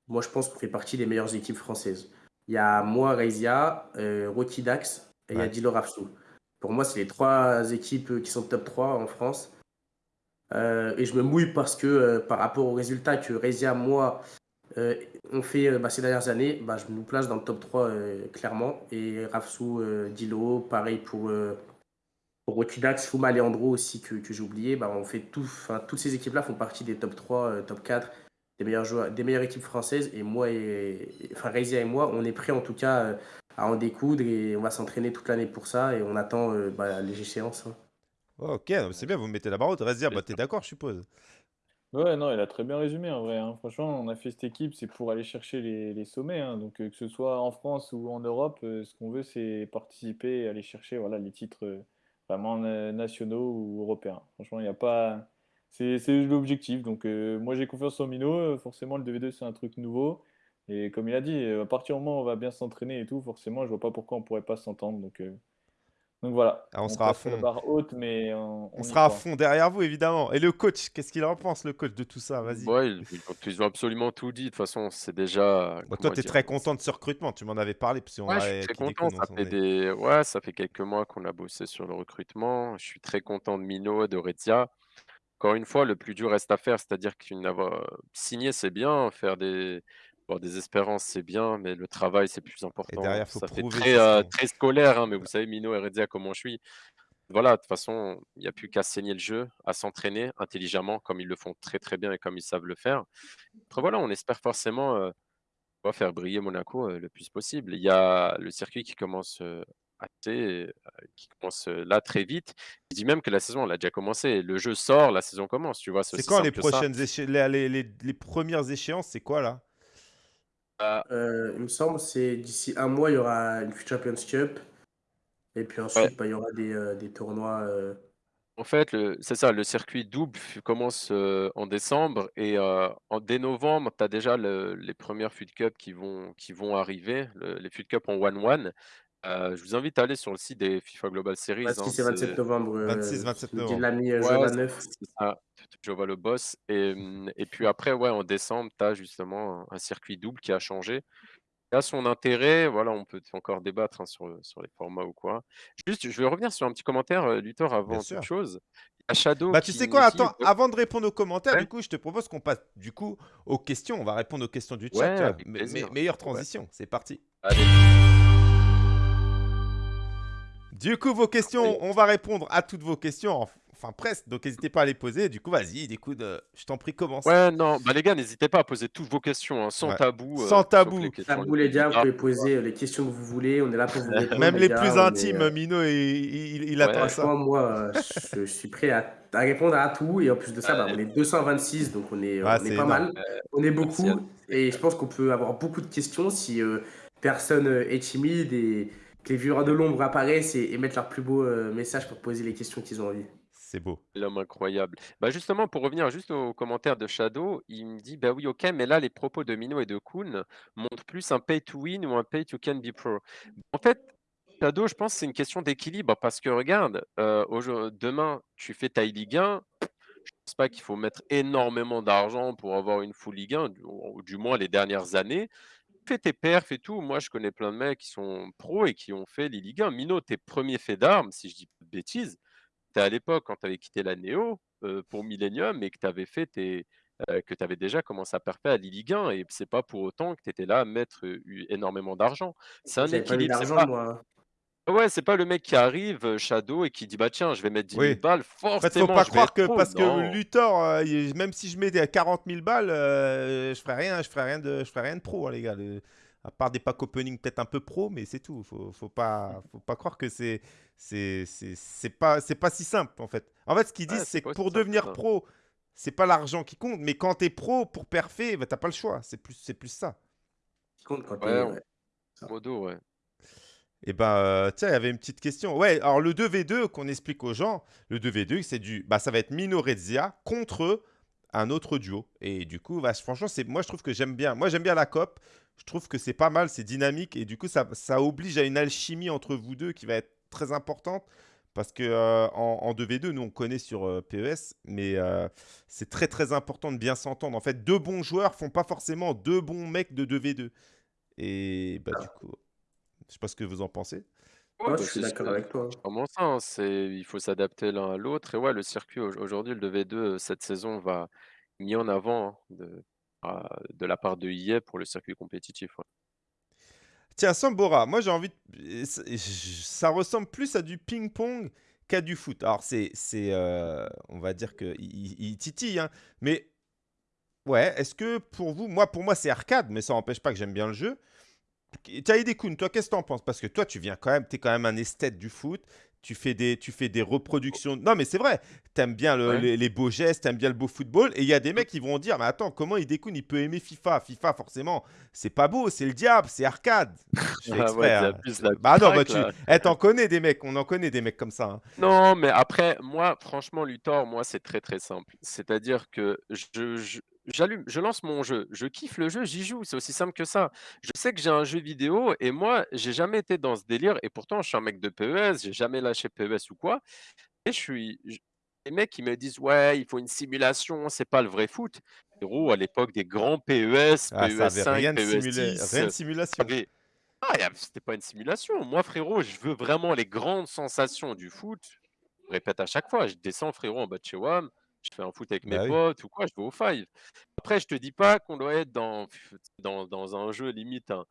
moi, je pense qu'on fait partie des meilleures équipes françaises. Il y a moi, Reisia, Rocky Dax et il y a Dilo Rafsou. Pour moi, c'est les trois équipes qui sont top 3 en France. et je me mouille parce que par rapport aux résultats que Reisia, moi, euh, on fait euh, bah, ces dernières années, bah, je nous place dans le top 3 euh, clairement. Et Rafsou, Dilo, pareil pour, pour Rotidax, Fuma, Leandro aussi que, j'ai oublié. Bah, on fait tout, toutes ces équipes-là font partie des top 3, top 4 des, meilleurs joueurs, des meilleures équipes françaises. Et moi, et, enfin Reisia et moi, on est prêts en tout cas à en découdre et on va s'entraîner toute l'année pour ça. Et on attend les échéances. Hein. Ok, c'est bien, vous mettez la barre haute. Reisia, t'es d'accord, je suppose Ouais, non, il a très bien résumé en vrai. Hein. Franchement, on a fait cette équipe, c'est pour aller chercher les, sommets. hein. Donc, euh, que ce soit en France ou en Europe, euh, ce qu'on veut, c'est participer et aller chercher les titres euh, vraiment nationaux ou européens. Franchement, il n'y a pas, c'est l'objectif. Donc, moi, j'ai confiance en Mino. Forcément, le 2v2, c'est un truc nouveau. Et comme il a dit, à partir du moment où on va bien s'entraîner et tout, forcément, je vois pas pourquoi on pourrait pas s'entendre. Donc, donc voilà. Ah, on, sera à fond. barre haute, mais on, sera à fond derrière vous, évidemment. Et le coach, qu'est-ce qu'il en pense, le coach, de tout ça? Vas-y. Ouais, ils, ont absolument tout dit. De toute façon, c'est déjà. toi, tu es très content de ce recrutement. Tu m'en avais parlé. Parce ouais, je suis très content. Ça fait, des... ouais, ça fait quelques mois qu'on a bossé sur le recrutement. Je suis très content de Mino et de Rezia. Encore une fois, le plus dur reste à faire. C'est-à-dire qu'une signé, c'est bien. Faire des des espérances, c'est bien, mais le travail, c'est plus important. Et derrière, faut ça fait très, euh, très scolaire, hein, mais vous savez, Mino et comment je suis. Voilà, de toute façon, il n'y a plus qu'à saigner le jeu, à s'entraîner intelligemment, comme ils le font très très bien et comme ils savent le faire. Après, voilà, on espère forcément euh, faire briller Monaco euh, le plus possible. Il y a le circuit qui commence assez, qui commence là très vite. Je dis même que la saison, elle a déjà commencé. Le jeu sort, la saison commence, tu vois. C'est quand les prochaines les, les, les premières échéances C'est quoi là? Euh, il me semble, c'est d'ici un mois, il y aura une Champions Cup. Et puis ensuite, bah, il y aura des, euh, des tournois. Euh. En fait, c'est ça, le circuit double commence en décembre et en, dès novembre, tu as déjà les premières FUT Cup qui vont, qui vont arriver, les FUT Cup en 1-1. Je vous invite à aller sur le site des FIFA Global Series. 26 et 27 novembre. 26, 27 novembre. l'ami Ouais, c'est ça, je vois le boss. Et, et puis après, ouais, en décembre, tu as justement un circuit double qui a changé. Il a son intérêt, voilà, on peut encore débattre hein, sur, sur les formats ou quoi. Juste, je vais revenir sur un petit commentaire, euh, Luthor, avant toute chose. Il Shadow Bah, tu sais quoi, attends, avant de répondre aux commentaires, du coup, je te propose qu'on passe du coup aux questions. On va répondre aux questions du chat. meilleure transition, c'est parti. Allez. Du coup, vos questions, on va répondre à toutes vos questions enfin presque. Donc n'hésitez pas à les poser. Du coup, vas-y, écoute, euh, je t'en prie, commence. Ouais, non, bah les gars, n'hésitez pas à poser toutes vos questions, hein, sans tabou. Euh, sans tabou. Tabou, les gars, vous pouvez poser euh, les questions que vous voulez. On est là pour vous répondre. Même les, plus intimes, Mino, il, il, attend ça. Moi, je, suis prêt à, répondre à tout. Et en plus de ça, bah, on est 226, donc on est, on est, pas mal. on est beaucoup. Et je pense qu'on peut avoir beaucoup de questions si personne est timide et les viewers de l'ombre apparaissent et, mettent leur plus beau message pour poser les questions qu'ils ont envie. C'est beau. L'homme incroyable. Bah justement, pour revenir juste au commentaire de Shadow, il me dit bah oui, ok, mais là, les propos de Mino et de Kuhn montrent plus un pay to win ou un pay to can be pro. En fait, Shadow, je pense que c'est une question d'équilibre parce que regarde, euh, demain, tu fais ta Ligue 1. Je pense pas qu'il faut mettre énormément d'argent pour avoir une full Ligue 1, ou du moins les dernières années. Fais tes perfs et tout. Moi, je connais plein de mecs qui sont pros et qui ont fait les Ligue 1. Mino, tes premiers faits d'armes, si je dis pas de bêtises, à l'époque, quand tu avais quitté la Néo pour Millennium et que tu avais fait tes, que tu avais déjà commencé à perfer à Ligue 1 et c'est pas pour autant que tu étais là à mettre énormément d'argent. C'est un équilibre. C'est pas... Moi. Ouais, c'est pas le mec qui arrive, Shadow, et qui dit bah tiens, je vais mettre 10 000 balles, forcément. En fait, faut pas croire que parce que Luthor, même si je mets 40 000 balles, je ferai rien, je ferai rien de, je ferai rien de pro, hein, les gars à part des packs opening peut-être un peu pro, mais c'est tout. Faut, faut pas, faut pas croire que c'est, c'est, c'est, pas, c'est pas si simple en fait. En fait, ce qu'ils disent, c'est que pour devenir pro, c'est pas l'argent qui compte, mais quand tu es pro pour perfer, bah, t'as pas le choix. C'est plus, c'est plus ça. Qui compte quand ouais, Modo, ouais. Et eh ben, euh, tiens, il y avait une petite question. Ouais, alors le 2v2 qu'on explique aux gens, le 2v2, c'est du, bah, ça va être Mino Rezia contre un autre duo. Et du coup, bah, franchement, c'est, moi je trouve que j'aime bien. Moi j'aime bien la cop je trouve que c'est pas mal, c'est dynamique et du coup ça, ça, oblige à une alchimie entre vous deux qui va être très importante parce que euh, en, 2v2, nous on connaît sur euh, PES, mais euh, c'est très très important de bien s'entendre. En fait, deux bons joueurs font pas forcément deux bons mecs de 2v2. Et bah du coup, je sais pas ce que vous en pensez. Ouais, je suis d'accord avec toi. Comment ça, hein, c'est il faut s'adapter l'un à l'autre. Et ouais, le circuit aujourd'hui, le 2v2 cette saison va mis en avant hein, de, de la part de EA pour le circuit compétitif. Tiens, Sambora, moi j'ai envie de... Ça ressemble plus à du ping-pong qu'à du foot. Alors c'est... Euh, on va dire qu'il il, titille, hein. mais... Ouais, est-ce que pour vous... Moi, pour moi, c'est arcade, mais ça n'empêche pas que j'aime bien le jeu. Taïdekun, toi, qu'est-ce que t'en penses? Parce que toi, tu viens quand même... T'es quand même un esthète du foot. tu fais des, tu fais des reproductions. Non, mais c'est vrai. T'aimes bien les, beaux gestes, t'aimes bien le beau football. Et il y a des mecs qui vont dire, mais attends, comment il découle Il peut aimer FIFA? FIFA, forcément, c'est pas beau, c'est le diable, c'est arcade. Je ah ouais, hein. Bah non, bah tu, eh, t'en connais des mecs, on en connaît des mecs comme ça. Hein. Non, mais après, moi, franchement, Luthor, moi, c'est très très simple. C'est-à-dire que je, j'allume, je lance mon jeu, je kiffe le jeu, j'y joue, c'est aussi simple que ça. Je sais que j'ai un jeu vidéo et moi, j'ai jamais été dans ce délire et pourtant je suis un mec de PES, j'ai jamais lâché PES ou quoi. Et je suis les mecs qui me disent ouais, il faut une simulation, c'est pas le vrai foot. Héros, à l'époque des grands PES, ah, PES 5, rien, PES de rien de simulation. Ah, c'était pas une simulation. Moi, frérot, je veux vraiment les grandes sensations du foot. Je répète à chaque fois, je descends, frérot, en bas de chez WAM je fais un foot avec mes bah potes ou quoi, je vais au five. Après, je te dis pas qu'on doit être dans, dans, dans un jeu limite, un,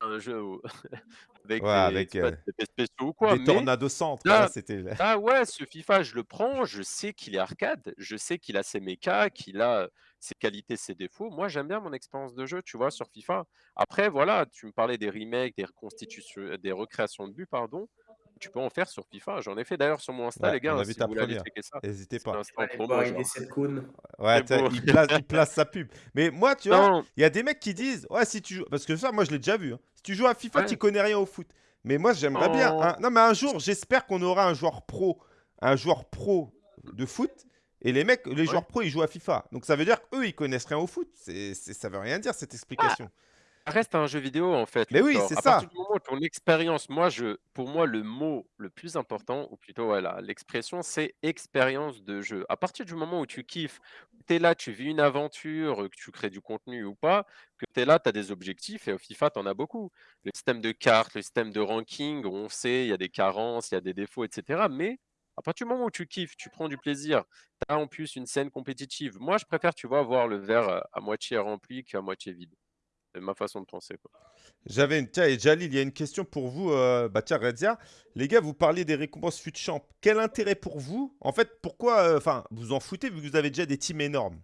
un jeu avec, des, avec euh, spéciaux ou quoi. Des tornado centre. Là, c'était... ah ouais, ce FIFA, je le prends, je sais qu'il est arcade, je sais qu'il a ses mechas, qu'il a ses qualités, ses défauts. Moi, j'aime bien mon expérience de jeu, tu vois, sur FIFA. Après, voilà, tu me parlais des remakes, des reconstitutions, des recréations de buts, pardon tu peux en faire sur FIFA. J'en ai fait d'ailleurs sur mon Insta, les gars. On a vu si ta première. N'hésitez pas. Ouais, il, place, il, place, sa pub. Mais moi, tu vois, il y a des mecs qui disent Ouais, si tu joues. Parce que ça, moi, je l'ai déjà vu. Hein. Si tu joues à FIFA, tu connais rien au foot. Mais moi, j'aimerais bien. Oh. Non, mais un jour, j'espère qu'on aura un joueur pro. Un joueur pro de foot. Et les mecs, les joueurs pro, ils jouent à FIFA. Donc ça veut dire qu'eux, ils connaissent rien au foot. C'est, ça veut rien dire, cette explication reste un jeu vidéo en fait. Mais oui, c'est ça. À partir du moment où ton expérience, moi, je, pour moi, le mot le plus important, ou plutôt voilà, l'expression, c'est expérience de jeu. À partir du moment où tu kiffes, tu es là, tu vis une aventure, que tu crées du contenu ou pas, que tu es là, tu as des objectifs, et au FIFA, tu en as beaucoup. Le système de cartes, le système de ranking, on sait, il y a des carences, il y a des défauts, etc. Mais à partir du moment où tu kiffes, tu prends du plaisir, tu as en plus une scène compétitive. Moi, je préfère, tu vois, voir le verre à moitié rempli qu'à moitié vide. C'est ma façon de penser. J'avais une. Tiens, et Jalil, il y a une question pour vous. Euh, bah, tiens, Redzia. Les gars, vous parliez des récompenses fut champ. Quel intérêt pour vous? En fait, pourquoi. Euh, enfin, vous en foutez vu que vous avez déjà des teams énormes?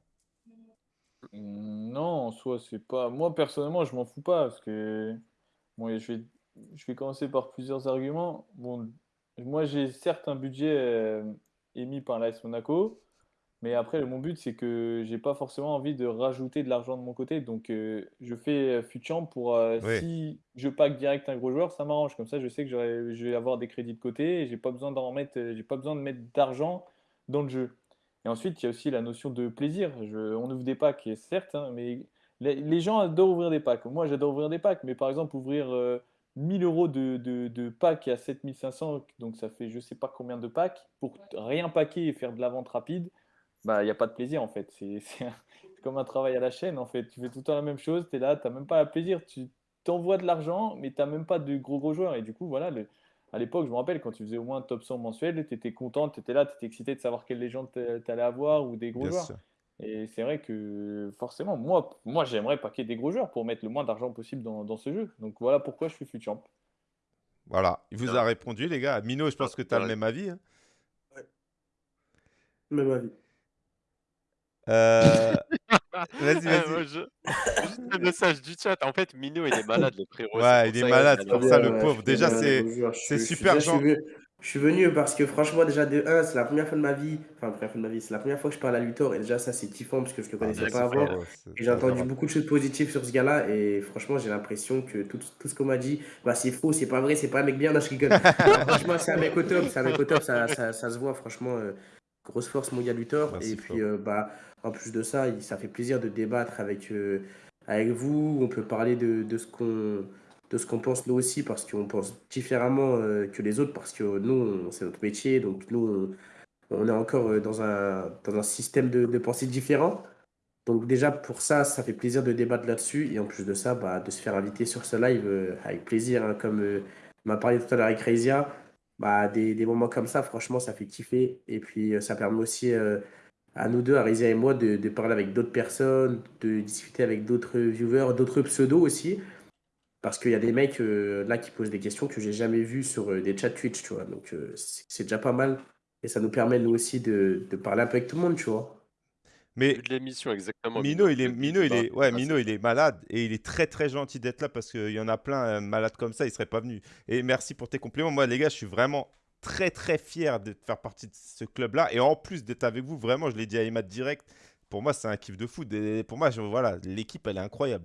Non, soit c'est pas. Moi, personnellement, je m'en fous pas. Parce que. Bon, je vais, je vais commencer par plusieurs arguments. Bon, moi, j'ai certes un budget euh, émis par l'AS Monaco. Mais après, mon but, c'est que j'ai pas forcément envie de rajouter de l'argent de mon côté. Donc, euh, je fais Futchamp pour euh, si je pack direct un gros joueur, ça m'arrange. Comme ça, je sais que je vais avoir des crédits de côté et j'ai pas besoin d'en mettre, j'ai pas besoin de mettre d'argent dans le jeu. Et ensuite, il y a aussi la notion de plaisir. on ouvre des packs, certes, hein, mais les, gens adorent ouvrir des packs. Moi, j'adore ouvrir des packs, mais par exemple, ouvrir 1000 euh, euros de, de, de packs à 7500, donc ça fait je sais pas combien de packs, pour rien packer et faire de la vente rapide bah, il n'y a pas de plaisir en fait. C'est comme un travail à la chaîne en fait. Tu fais tout le temps la même chose, tu es là, tu n'as même pas le plaisir. Tu t'envoies de l'argent, mais tu n'as même pas de gros gros joueurs. Et du coup, voilà, le, à l'époque, je me rappelle, quand tu faisais au moins un top 100 mensuel, tu étais content, tu étais là, tu étais excité de savoir quelle légende tu allais avoir ou des gros joueurs. Et c'est vrai que forcément, moi, moi j'aimerais paquer des gros joueurs pour mettre le moins d'argent possible dans, dans, ce jeu. Donc voilà pourquoi je suis Futchamp. Voilà, il vous a répondu, les gars. Mino, je pense que tu as le même avis. Hein. Même avis. Euh... Vas-y, vas-y. Juste un message du chat. En fait, Mino, il est malade, le frérot. Ouais, il est malade, c'est pour ça, le pauvre. Déjà, c'est super gentil. Je suis venu parce que franchement, déjà de 1, c'est la première fois de ma vie, enfin, la première fois de ma vie, c'est la première fois que je parle à Luthor et déjà, ça, c'est kiffant parce que je le ah, connaissais pas avant. Et j'ai entendu beaucoup de choses positives sur ce gars-là et franchement, j'ai l'impression que tout, tout ce qu'on m'a dit, bah, c'est faux, c'est pas vrai, c'est pas un mec bien, non, je rigole. franchement, c'est un mec au top, c'est un mec au top, ça, ça, ça se voit, franchement. Euh, grosse force mondiale du tort. et puis, euh, bah, en plus de ça, ça fait plaisir de débattre avec, euh, avec vous. On peut parler de, de ce qu'on de ce qu'on pense nous aussi, parce qu'on pense différemment euh, que les autres, parce que nous, c'est notre métier, donc nous, on, est encore dans un, dans un système de, de, pensée différent. Donc déjà, pour ça, ça fait plaisir de débattre là-dessus, et en plus de ça, bah, de se faire inviter sur ce live avec plaisir, hein, comme m'a parlé tout à l'heure avec Reisia bah, des, des, moments comme ça, franchement, ça fait kiffer. Et puis, euh, ça permet aussi euh, à nous deux, à et moi, de, de parler avec d'autres personnes, de discuter avec d'autres viewers, d'autres pseudos aussi. Parce qu'il y a des mecs euh, là qui posent des questions que j'ai jamais vues sur des chats Twitch, tu vois. Donc, c'est déjà pas mal. Et ça nous permet, nous aussi, de, de parler un peu avec tout le monde, tu vois. Mais de l'émission exactement. Mino, il est, Mino, il est, ouais, Mino, il est malade et il est très très gentil d'être là parce qu'il y en a plein euh, malades comme ça, il serait pas venu. Et merci pour tes compliments. Moi, les gars, je suis vraiment très très fier de faire partie de ce club-là. Et en plus d'être avec vous, vraiment, je l'ai dit à Emma direct, pour moi, c'est un kiff de foot. Et pour moi, voilà, l'équipe, elle est incroyable.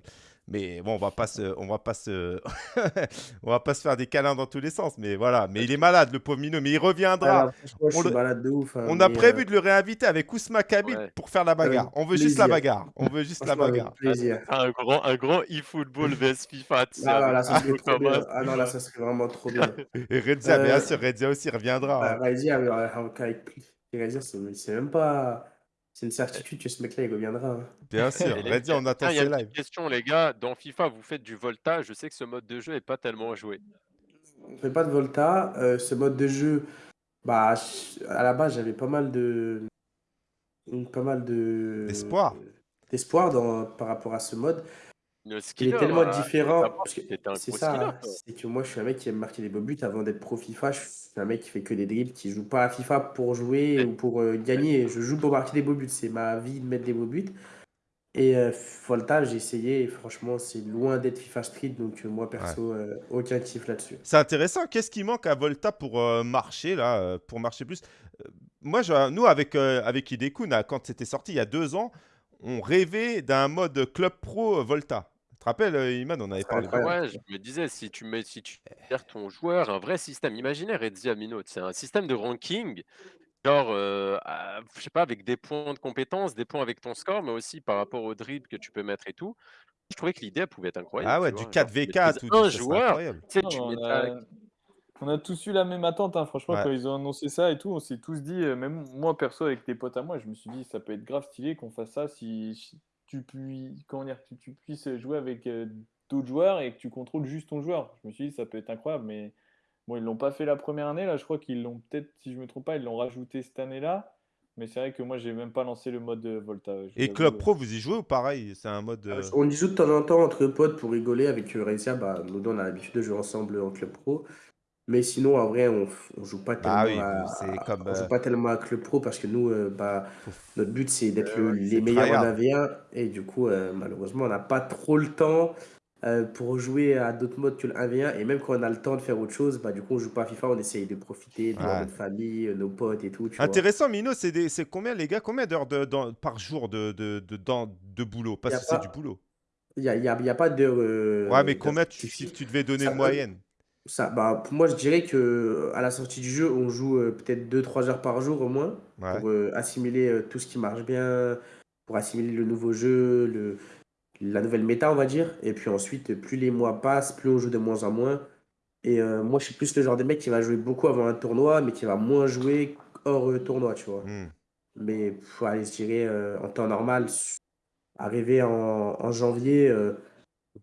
Mais bon, on va pas se, on va pas se, on va pas se faire des câlins dans tous les sens. Mais voilà, mais il est malade, le pauvre Mino, mais il reviendra. on, suis malade de ouf, hein, on a prévu euh, de le réinviter avec Ousma Kabil pour faire la bagarre. on veut juste la bagarre. On veut juste la bagarre. Un grand, un grand e-football vs FIFA. Ah, là, ça serait trop bien. ah non, là, ça serait vraiment trop bien. Et Redzia, bien euh, sûr, Redzia aussi reviendra. Bah, Redzia, avec Redzia, c'est même pas. C'est une certitude que ce mec-là, il reviendra. Hein. Bien sûr, Reddy, on attend Il y a une live. question, les gars. Dans FIFA, vous faites du Volta. Je sais que ce mode de jeu est pas tellement joué. On fait pas de Volta. Euh, ce mode de jeu, bah, à la base, j'avais pas mal de. Pas mal de. D'espoir. D'espoir par rapport à ce mode. Il est tellement différent. C'est ça, c'est que moi je suis un mec qui aime marquer des beaux buts avant d'être pro FIFA. Je suis un mec qui fait que des dribbles, qui joue pas à FIFA pour jouer ou pour euh, gagner. Je joue pour marquer des beaux buts. C'est ma vie de mettre des beaux buts. Et euh, Volta, j'ai essayé et franchement, c'est loin d'être FIFA Street. Donc euh, moi perso, aucun kiff là-dessus. C'est intéressant. Qu'est-ce qui manque à Volta pour marcher là, pour marcher plus? Moi, nous avec avec Hidekun, quand c'était sorti il y a deux ans, on rêvait d'un mode club pro Volta. Tu te rappelles, euh, Iman, on avait parlé de Ouais, je me disais, si tu mets, si tu perds ton joueur, un vrai système, imaginez Redzi Amino, c'est un système de ranking, genre, euh, je sais pas, avec des points de compétence, des points avec ton score, mais aussi par rapport au dribble que tu peux mettre et tout. Je trouvais que l'idée pouvait être incroyable. Ah ouais, du 4v4 ou un joueur, tu a... on a tous eu la même attente, hein, franchement, quand ils ont annoncé ça et tout, on s'est tous dit, euh, même moi perso avec des potes à moi, je me suis dit, ça peut être grave stylé qu'on fasse ça si, tu, puis, comment dire, tu, tu puisses jouer avec euh, d'autres joueurs et que tu contrôles juste ton joueur. Je me suis dit, ça peut être incroyable, mais bon, ils l'ont pas fait la première année. Là, je crois qu'ils l'ont peut-être, si je me trompe pas, ils l'ont rajouté cette année-là. Mais c'est vrai que moi, j'ai même pas lancé le mode euh, Volta. Et Club Pro, vous y jouez ou pareil? C'est un mode. Euh, on y joue de temps en temps entre potes pour rigoler. Avec Recia, bah, nous deux, on a l'habitude de jouer ensemble en Club Pro. Mais sinon, en vrai, on, on joue pas bah tellement à, joue pas tellement à Club Pro parce que nous, euh, bah, notre but, c'est d'être les meilleurs en AV1. Et du coup, euh, malheureusement, on n'a pas trop le temps euh, pour jouer à d'autres modes que le 1v1. Et même quand on a le temps de faire autre chose, bah, du coup, on joue pas à FIFA, on essaye de profiter de notre famille, nos potes et tout. Intéressant, Mino, c'est combien, les gars, combien d'heures de, par jour de, de, de, de boulot? Parce que c'est du boulot. Il n'y a, y a, y a, pas d'heures. ouais, mais combien tu, si tu devais donner une moyenne? Ça, bah, pour moi, je dirais que à la sortie du jeu, on joue euh, peut-être 2-3 heures par jour au moins pour euh, assimiler euh, tout ce qui marche bien, pour assimiler le nouveau jeu, le, la nouvelle méta, on va dire. Et puis ensuite, plus les mois passent, plus on joue de moins en moins. Et moi, je suis plus le genre de mec qui va jouer beaucoup avant un tournoi, mais qui va moins jouer hors tournoi, tu vois. Hmm. Mais pour aller, je dirais, en temps normal, arriver en, en janvier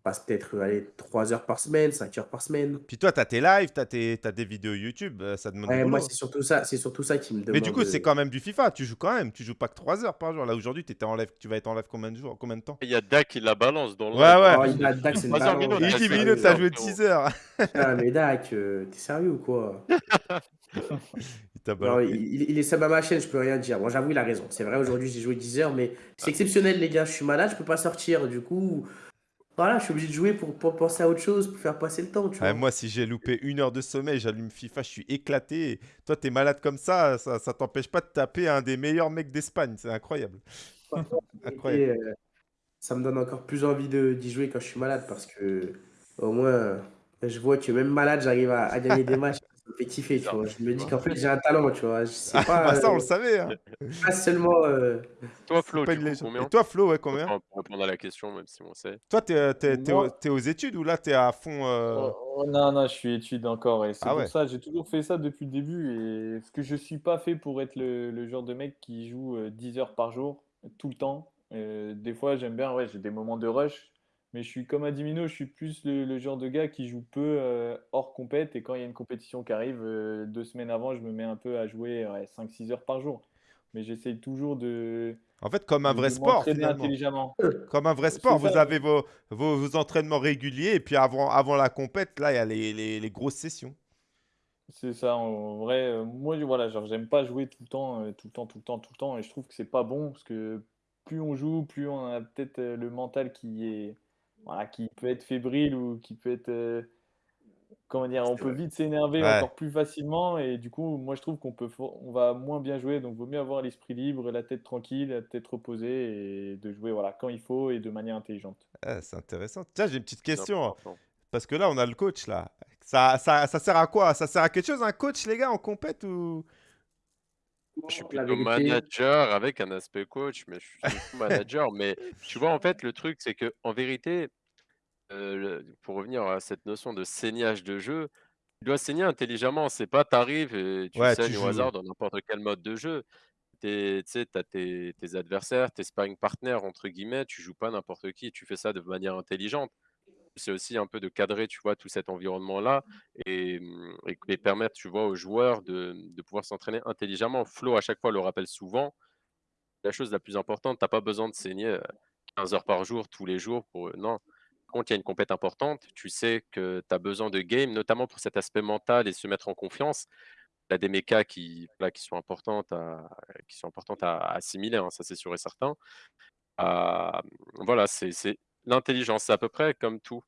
passe peut-être aller 3 heures par semaine, 5 heures par semaine. Puis toi, tu as tes lives, tu as, des vidéos YouTube, euh, ça demande Moi, c'est surtout ça, c'est surtout ça qui me demande. Mais du coup, c'est quand même du FIFA, tu joues quand même, tu joues pas que 3 heures par jour. Là aujourd'hui, étais en live, tu vas être en live combien de jours, combien de temps? Il y a Dak qui la balance dans le Ouais ouais. Oh, il a Dak, c'est une balance. Il dit minutes, t'as joué 10 heures. ah mais Dak, euh, t'es sérieux ou quoi? Il, il, est ça ma chaîne, je peux rien dire. Bon, j'avoue, il a raison. C'est vrai, aujourd'hui, j'ai joué 10 heures, mais c'est exceptionnel, les gars. Je suis malade, je peux pas sortir. Du coup, voilà, je suis obligé de jouer pour, penser à autre chose, pour faire passer le temps. Tu vois. moi, si j'ai loupé une heure de sommeil, j'allume FIFA, je suis éclaté. toi, t'es malade comme ça, ça, ça t'empêche pas de taper un des meilleurs mecs d'Espagne. C'est incroyable. incroyable. Euh, ça me donne encore plus envie d'y jouer quand je suis malade parce que au moins, je vois que même malade, j'arrive à, gagner des matchs tu vois. Je me dis qu'en fait, j'ai un talent, tu vois. Je sais pas, bah ça, on le savait. Hein. Pas seulement. Euh... Toi, Flo, tu combien Et toi, Flo, ouais, combien Pour répondre à la question, même si on sait. Toi, t'es es, es, aux études ou là, t'es à fond euh... oh, oh, Non, non, je suis études encore. Et c'est ah pour ça, j'ai toujours fait ça depuis le début. Et ce que je suis pas fait pour être le, le genre de mec qui joue 10 euh, heures par jour, tout le temps. Euh, des fois, j'aime bien, ouais, j'ai des moments de rush. Mais je suis comme Adimino, je suis plus le, genre de gars qui joue peu euh, hors compète. Et quand il y a une compétition qui arrive, euh, deux semaines avant, je me mets un peu à jouer 5-6 heures par jour. Mais j'essaye toujours de. En fait, comme un vrai sport, intelligemment. Comme un vrai sport, vous avez vos, vos, entraînements réguliers et puis avant, avant la compète, là, il y a les, les, les grosses sessions. C'est ça, en vrai, euh, moi, voilà, genre, j'aime pas jouer tout le temps, tout le temps, tout le temps, tout le temps, et je trouve que c'est pas bon parce que plus on joue, plus on a peut-être le mental qui est, voilà, qui peut être fébrile ou qui peut être. Euh, comment dire, on peut vite s'énerver encore plus facilement et du coup, moi je trouve qu'on peut on va moins bien jouer donc vaut mieux avoir l'esprit libre, la tête tranquille, la tête reposée et de jouer voilà quand il faut et de manière intelligente. Ah, c'est intéressant. Tiens, j'ai une petite question parce que là on a le coach là. Ça, ça, ça, sert à quoi? Ça sert à quelque chose un coach les gars en compète ou je suis plutôt manager avec un aspect coach, mais je suis manager. Mais tu vois, en fait, le truc, c'est que en vérité, euh, pour revenir à cette notion de saignage de jeu, tu dois saigner intelligemment. C'est pas t'arrives et tu saignes au hasard dans n'importe quel mode de jeu. Tu sais, tu as tes, tes adversaires, tes sparring partners, entre guillemets, tu joues pas n'importe qui, tu fais ça de manière intelligente c'est aussi un peu de cadrer, tu vois, tout cet environnement-là et, mmh, et, permettre, tu vois, aux joueurs de, de pouvoir s'entraîner intelligemment. Flo, à chaque fois, le rappelle souvent. La chose la plus importante, tu n'as pas besoin de saigner 15 heures par jour, tous les jours. Pour... Non. Quand il y a une compète importante, tu sais que tu as besoin de game, notamment pour cet aspect mental et se mettre en confiance. Il y a des mécas qui, là, qui, sont importantes à, qui sont importantes à, assimiler, hein, ça c'est sûr et certain. Voilà, c'est L'intelligence, c'est à peu près comme tout.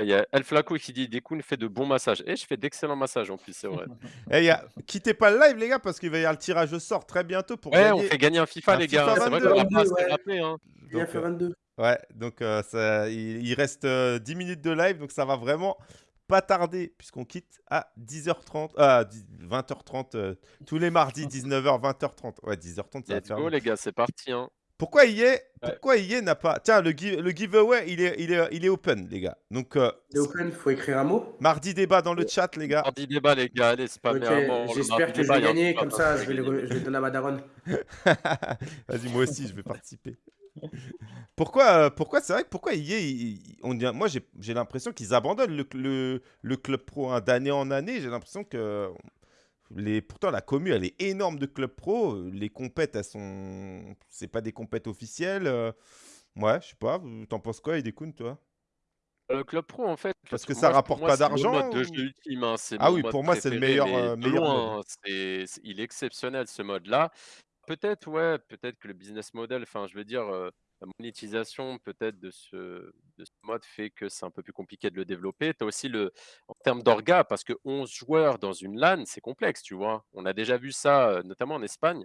Il y a El Flaco qui dit Dekun fait de bons massages. Et je fais d'excellents massages en plus, c'est vrai. Et y a... Quittez pas le live, les gars, parce qu'il va y avoir le tirage au sort très bientôt pour ouais, on fait gagner un FIFA, les gars. C'est vrai qu'on a pas assez rappelé. Hein. Donc, 22. Euh, ouais, donc euh, ça, il, reste 10 euh, minutes de live, donc ça va vraiment pas tarder, puisqu'on quitte à 10h30, ah, 20h30, tous les mardis, 19h, 20h30. Ouais, 10h30, ça va faire. Go, les gars, c'est parti. Hein. Pourquoi IE Pourquoi n'a pas Tiens, le, le giveaway, il est, il, est, il est open, les gars. Donc, euh, il est open, faut écrire un mot. Mardi débat dans le chat, les gars. Mardi débat, les gars. Allez, c'est pas okay, J'espère que je vais gagner, comme ça, je vais, le, je vais donner à ma daronne. Vas-y, moi aussi, je vais participer. pourquoi, euh, pourquoi c'est vrai que pourquoi IE, on, moi j'ai l'impression qu'ils abandonnent le, le, le, club pro hein, d'année en année. J'ai l'impression que les, pourtant, la commu, elle est énorme de club pro. Les compètes, elles sont. C'est pas des compètes officielles. Euh. Ouais, je sais pas. T'en penses quoi, Idekun, toi? Le club pro, en fait. Parce que ça rapporte pas d'argent. Hein, ah oui, pour moi, c'est le meilleur. Euh, meilleur il est exceptionnel, ce mode-là. Peut-être, ouais, peut-être que le business model, enfin, je veux dire, euh, la monétisation peut-être de ce, de ce mode fait que c'est un peu plus compliqué de le développer. Tu as aussi le, en termes d'orga, parce que 11 joueurs dans une LAN, c'est complexe, tu vois. On a déjà vu ça, notamment en Espagne.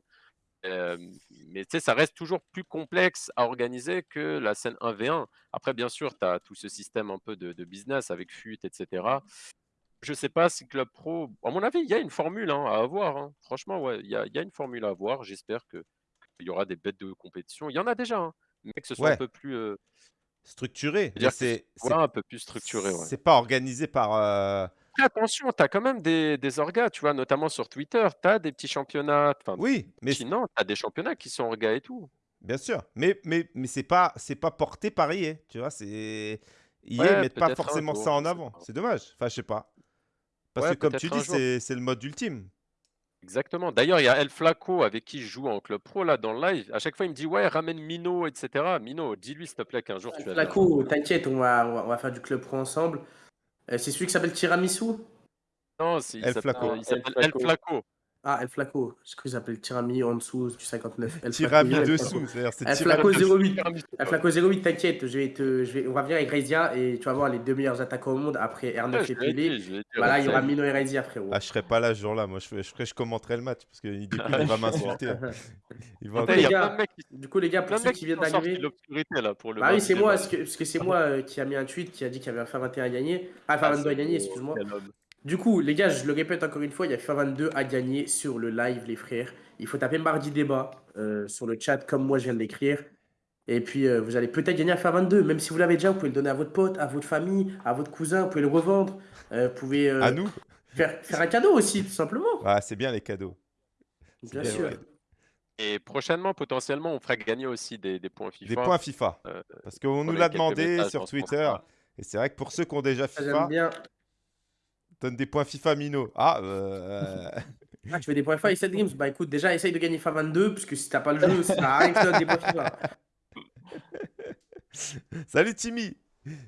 mais tu sais, ça reste toujours plus complexe à organiser que la scène 1v1. Après, bien sûr, tu as tout ce système un peu de, business avec FUT, etc. Je sais pas si Club Pro, à mon avis, il y a une formule hein, à avoir. Hein. Franchement, ouais, il y a, y a, une formule à avoir. J'espère qu'il y aura des bêtes de compétition. Il y en a déjà. Hein mais que ce soit un peu plus structuré. C'est un peu plus structuré. C'est pas organisé par. Attention, tu as quand même des, des orgas, tu vois, notamment sur Twitter, tu as des petits championnats. Oui, mais sinon, tu as des championnats qui sont orgas et tout. Bien sûr, mais, mais, mais c'est pas, pas porté par IE, tu vois, c'est. IE ne met pas forcément ça en avant. C'est dommage. Enfin, je sais pas. Parce que comme tu dis, c'est le mode ultime. Exactement. D'ailleurs, il y a El Flaco avec qui je joue en club pro là dans le live. À chaque fois, il me dit ouais, ramène Mino, etc. Mino, dis-lui s'il te plaît qu'un jour tu vas. Flaco, t'inquiète, on va, on va faire du club pro ensemble. Euh, c'est celui qui s'appelle Tiramisu? Non, il s'appelle El Flaco. Ah, El Flaco. Je crois qu'ils appellent Tirami en dessous du 59. El Tirami dessous, c'est-à-dire c'est El Flaco 08. El Flaco 08, t'inquiète, je vais te, je vais, on va venir avec Rezia et tu vas voir les deux meilleurs attaquants au monde après R9 et Pelé. Voilà, il y aura Mino et Rezia, frérot. Ah, je serai pas là ce jour-là, moi je, je, je, je commenterai le match parce qu'il il va m'insulter. il va y a Du coup, les gars, pour ceux qui viennent d'arriver. Bah oui, c'est moi, parce que c'est moi euh, qui a mis un tweet qui a dit qu'il y avait un FA21 à gagner. Ah, FA22 à gagner, excuse-moi. Du coup, les gars, je le répète encore une fois, il y a FIFA 22 à gagner sur le live, les frères. Il faut taper mardi débat euh, sur le chat, comme moi je viens de l'écrire. Et puis, euh, vous allez peut-être gagner à FIFA 22. Même si vous l'avez déjà, vous pouvez le donner à votre pote, à votre famille, à votre cousin, vous pouvez le revendre. Euh, vous pouvez à nous faire, faire un cadeau aussi, tout simplement. Ah, c'est bien les cadeaux. Bien, sûr. Et prochainement, potentiellement, on fera gagner aussi des, points FIFA. Des points FIFA. Parce qu'on nous l'a demandé sur Twitter. Et c'est vrai que pour ceux qui ont déjà FIFA. J'aime bien. Donne des points FIFA Mino. Ah, euh... ah, tu veux des points FIFA et 7 games Bah écoute, déjà essaye de gagner FIFA 22, parce que si t'as pas le jeu, ça sert à rien que tu des points FIFA. Salut Timmy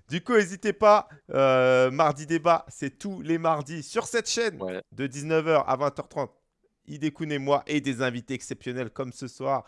du coup, n'hésitez pas, euh, mardi débat, c'est tous les mardis sur cette chaîne de 19h à 20h30. Idekun et moi et des invités exceptionnels comme ce soir.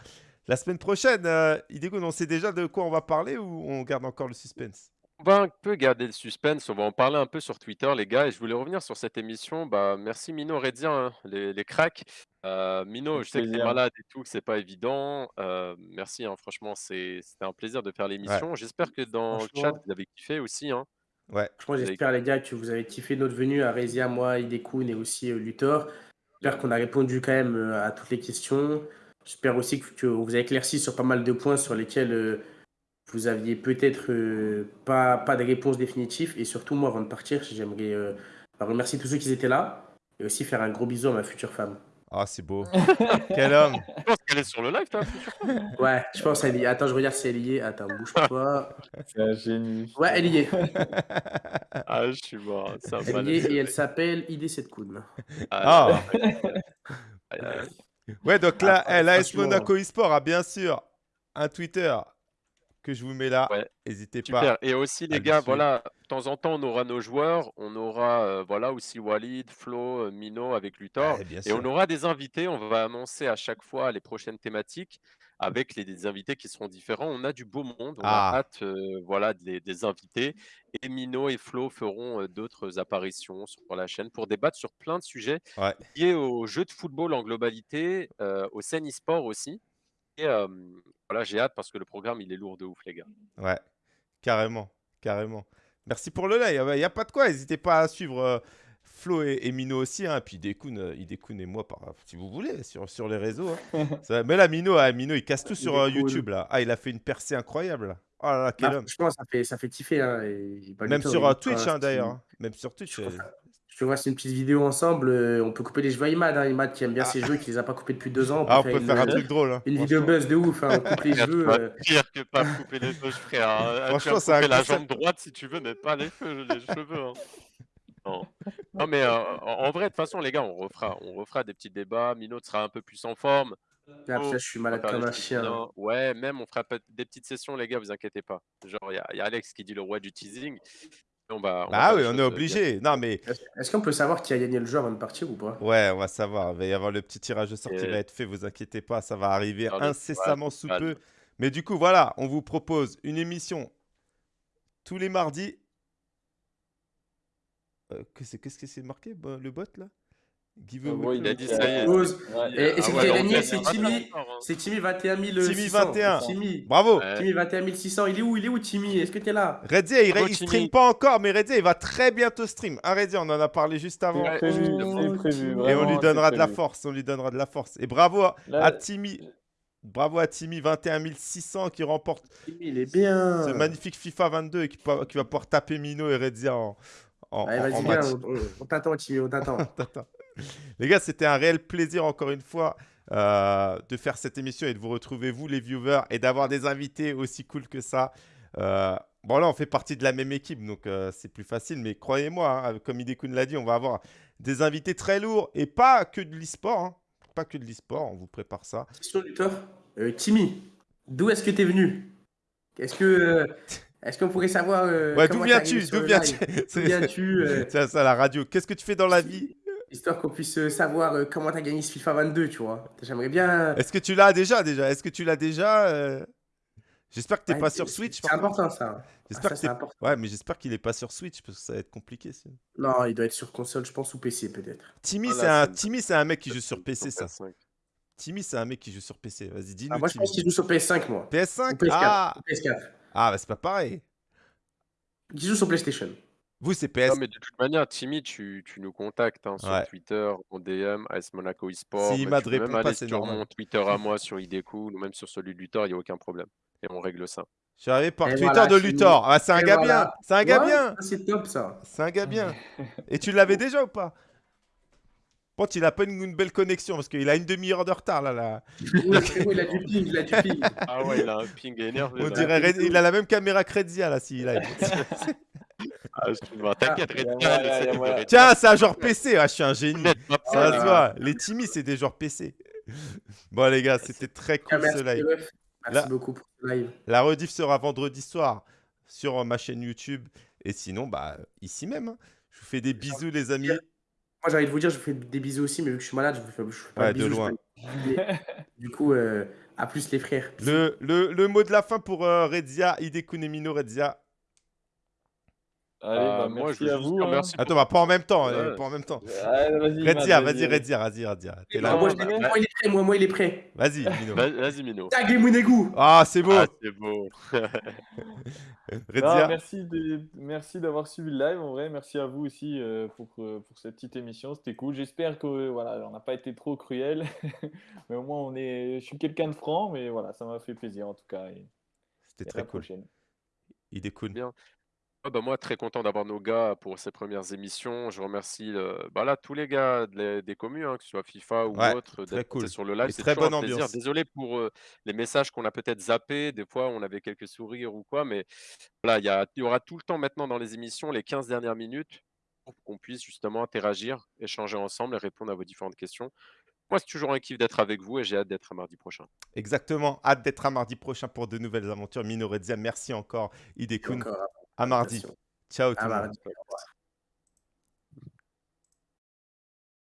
La semaine prochaine, euh, Idekun, on sait déjà de quoi on va parler ou on garde encore le suspense? Va un peu garder le suspense, on va en parler un peu sur Twitter, les gars. Et je voulais revenir sur cette émission. Bah, merci Mino, Redien, hein, les, les cracks. Euh, Mino, je sais que tu es malade et tout, que c'est pas évident. Euh, merci, hein, franchement, c'était un plaisir de faire l'émission. J'espère que dans le chat, vous avez kiffé aussi. Hein. Ouais. Franchement, j'espère, les gars, que vous avez kiffé notre venue à Rezia, moi, Idekun et aussi euh, Luthor. J'espère qu'on a répondu quand même euh, à toutes les questions. J'espère aussi que, vous avez éclairci sur pas mal de points sur lesquels euh, vous aviez peut-être euh, pas, pas de réponse définitive. Et surtout, moi, avant de partir, j'aimerais remercier tous ceux qui étaient là et aussi faire un gros bisou à ma future femme. Ah, c'est beau. Quel homme. Je pense qu'elle est sur le live, toi. Ouais, je pense qu'elle y est. Attends, je regarde si elle y est. Attends, bouge pas. C'est un génie. Ouais, elle y est. ah, je suis mort. Elle y est et elle s'appelle ID Setkoun. Ah. ah. ouais, donc là, ah, l'AS Monaco eSport a bien sûr un Twitter que je vous mets là. N'hésitez pas. Et aussi, les gars, voilà, de temps en temps, on aura nos joueurs. On aura euh, voilà, aussi Walid, Flo, euh, Mino avec Luthor. et on aura des invités. On va annoncer à chaque fois les prochaines thématiques avec les, des invités qui seront différents. On a du beau monde. On a ah. hâte euh, voilà, des, des, invités. Et Mino et Flo feront d'autres apparitions sur la chaîne pour débattre sur plein de sujets liés au jeu de football en globalité, au scène e-sport aussi. Et voilà, j'ai hâte parce que le programme, il est lourd de ouf, les gars. Ouais, carrément, carrément. Merci pour le like. Il n'y a pas de quoi. N'hésitez pas à suivre Flo et, Mino aussi. Hein. Puis Idekun, Idekun et moi, par, si vous voulez, sur, sur les réseaux. Hein. mais là, Mino, ah, Mino, il casse tout sur YouTube. Là. Ah, il a fait une percée incroyable. Oh là là, quel bah, homme. Je pense ça fait, ça fait kiffer. Hein, Même sur Twitch, hein, d'ailleurs. Même sur Twitch. Je vois, c'est une petite vidéo ensemble. Euh, on peut couper les jeux à Imad. Hein. Imad qui aime bien ses ah. jeux et qui les a pas coupés depuis deux ans. On peut, ah, on faire, peut faire, un truc drôle. Hein. Une vidéo buzz de ouf. Hein. On coupe les jeux. Euh... Pire que pas couper les cheveux, frère. Hein. Franchement, c'est couper la jambe droite si tu veux, mais pas les, cheveux. Les cheveux hein. non. non. mais euh, en vrai, de toute façon, les gars, on refera, on refera des petits débats. Minot sera un peu plus en forme. Ah, je suis malade comme un chien. Ouais, même on fera des petites sessions, les gars, vous inquiétez pas. Genre, il y, y, a Alex qui dit le roi du teasing. On va, bah oui, on est euh, obligé. Non, mais... Est-ce qu'on peut savoir qui a gagné le jeu avant de partir ou pas? Ouais, on va savoir. Il va y avoir le petit tirage de sortie qui va être fait, vous inquiétez pas, ça va arriver incessamment sous peu. Mais du coup, voilà, on vous propose une émission tous les mardis. Euh, Qu'est-ce que c'est marqué, le bot là? Giveaway. il a dit ça y est. Et, c'est qui a gagné C'est Timmy. C'est Timmy 21 Timmy 21. Bravo. Timmy 21 600. Il est où Il est où Timmy? Est-ce que tu es là? Redzi, il, il stream pas encore, mais Redzi, il va très bientôt stream. Ah, Redzi, on en a parlé juste avant. Et on lui donnera de la force. On lui donnera de la force. Et bravo à, Timmy. Bravo à Timmy 21 600 qui remporte il est bien. ce magnifique FIFA 22 et qui, qui va pouvoir taper Mino et Redzia en, en, Allez, vas-y, viens, on, on t'attend, Timmy, on t'attend. Les gars, c'était un réel plaisir encore une fois euh, de faire cette émission et de vous retrouver, vous les viewers, et d'avoir des invités aussi cool que ça. Euh, bon, là, on fait partie de la même équipe, donc euh, c'est plus facile. Mais croyez-moi, hein, comme Idekun l'a dit, on va avoir des invités très lourds et pas que de l'e-sport. Hein. Pas que de l'e-sport, on vous prépare ça. Question du Timmy, d'où est-ce que tu es venu? Est-ce que. Est-ce qu'on pourrait savoir. ouais, d'où viens-tu? D'où viens-tu? C'est ça la radio. Qu'est-ce que tu fais dans la vie? Histoire qu'on puisse euh, savoir euh, comment tu as gagné ce FIFA 22, tu vois. J'aimerais bien. Est-ce que tu l'as déjà déjà? Est-ce que tu l'as déjà euh? J'espère que tu n'es pas sur Switch. C'est important ça. J'espère ah, que important. Ouais, mais j'espère qu'il n'est pas sur Switch parce que ça va être compliqué. Sinon. Non, il doit être sur console, je pense, ou PC peut-être. Timmy, c'est un... Timmy, c'est un mec qui joue sur PC, ça. Timmy, c'est un mec qui joue sur PC. Vas-y, dis-nous. Ah, moi, je pense qu'il joue sur PS5, moi. PS5 PS4. Ah, PS4. ah bah, c'est pas pareil. Il joue sur PlayStation. Vous, c'est PS. Non, mais de toute manière, Timmy, tu, tu nous contactes hein, sur Twitter, en DM, AS Monaco eSport. Si il m'a répond pas, c'est sur mon Twitter à moi, sur Ideco, ou même sur celui de Luthor, il n'y a aucun problème. Et on règle ça. Je suis arrivé par Twitter de Luthor. Ah, c'est un gars bien. C'est un gars bien. C'est top, ça. C'est un gars bien. Et tu l'avais déjà ou pas? Bon, il a pas une, belle connexion parce qu'il a une demi-heure de retard là. là. Oui, il a du ping, il a du ping. Ah ouais, il a un ping énervé. On dirait, il a la même caméra que Redzia là, s'il a. Ah, t'inquiète, Red Tiens, c'est un genre PC. Ah, je suis un génie. Ça se voit. Les Timmy, c'est des genres PC. Bon, les gars, c'était très cool ce live. Merci beaucoup pour ce live. La rediff sera vendredi soir sur ma chaîne YouTube. Et sinon, bah, ici même. Hein. Je vous fais des bisous, les amis. Moi, j'ai envie de vous dire, je vous fais des bisous aussi, mais vu que je suis malade, je vous fais, je fais pas ouais, de loin. Du coup, euh, à plus les frères. Le, le, le, mot de la fin pour euh, Redzia, Hidekun et Mino Redzia. Allez, bah, Bah, moi, je merci veux à vous. dire hein. merci Attends, bah, pas en même temps, euh, pas en même temps. Allez, vas-y, Matt, Redzia, vas-y, Redzia. T'es là. moi, je il est prêt, moi, moi, il est prêt. Vas-y, Mino. Vas- Vas-y, Mino. Tag et Mounegou. Ah, c'est beau. Ah, c'est beau. Non, Redzia. merci de- merci d'avoir suivi le live. En vrai, merci à vous aussi euh, pour, euh, pour cette petite émission. C'était cool. J'espère que euh, voilà, on n'a pas été trop cruel. mais au moins, on est... je suis quelqu'un de franc. Mais voilà, ça m'a fait plaisir en tout cas. Et, C'était très cool. prochaine. Il est cool. Bien. Ouais, bah, moi, très content d'avoir nos gars pour ces premières émissions. Je remercie euh, bah, là, tous les gars de les- des communes, hein, que ce soit FIFA ou Ouais, autre, d'être passés cool. sur le live. Et C'est très toujours bonne un plaisir. ambiance. Désolé pour euh, les messages qu'on a peut-être zappés. Des fois, on avait quelques sourires ou quoi. Mais voilà, il y, a- il y aura tout le temps maintenant dans les émissions, les 15 dernières minutes, pour qu'on puisse justement interagir, échanger ensemble et répondre à vos différentes questions. Moi, c'est toujours un kiff d'être avec vous et j'ai hâte d'être à mardi prochain. Exactement. Hâte d'être à mardi prochain pour de nouvelles aventures. Mino Redzia, merci encore. Idekun. Encore, à mardi. Ciao tout le monde.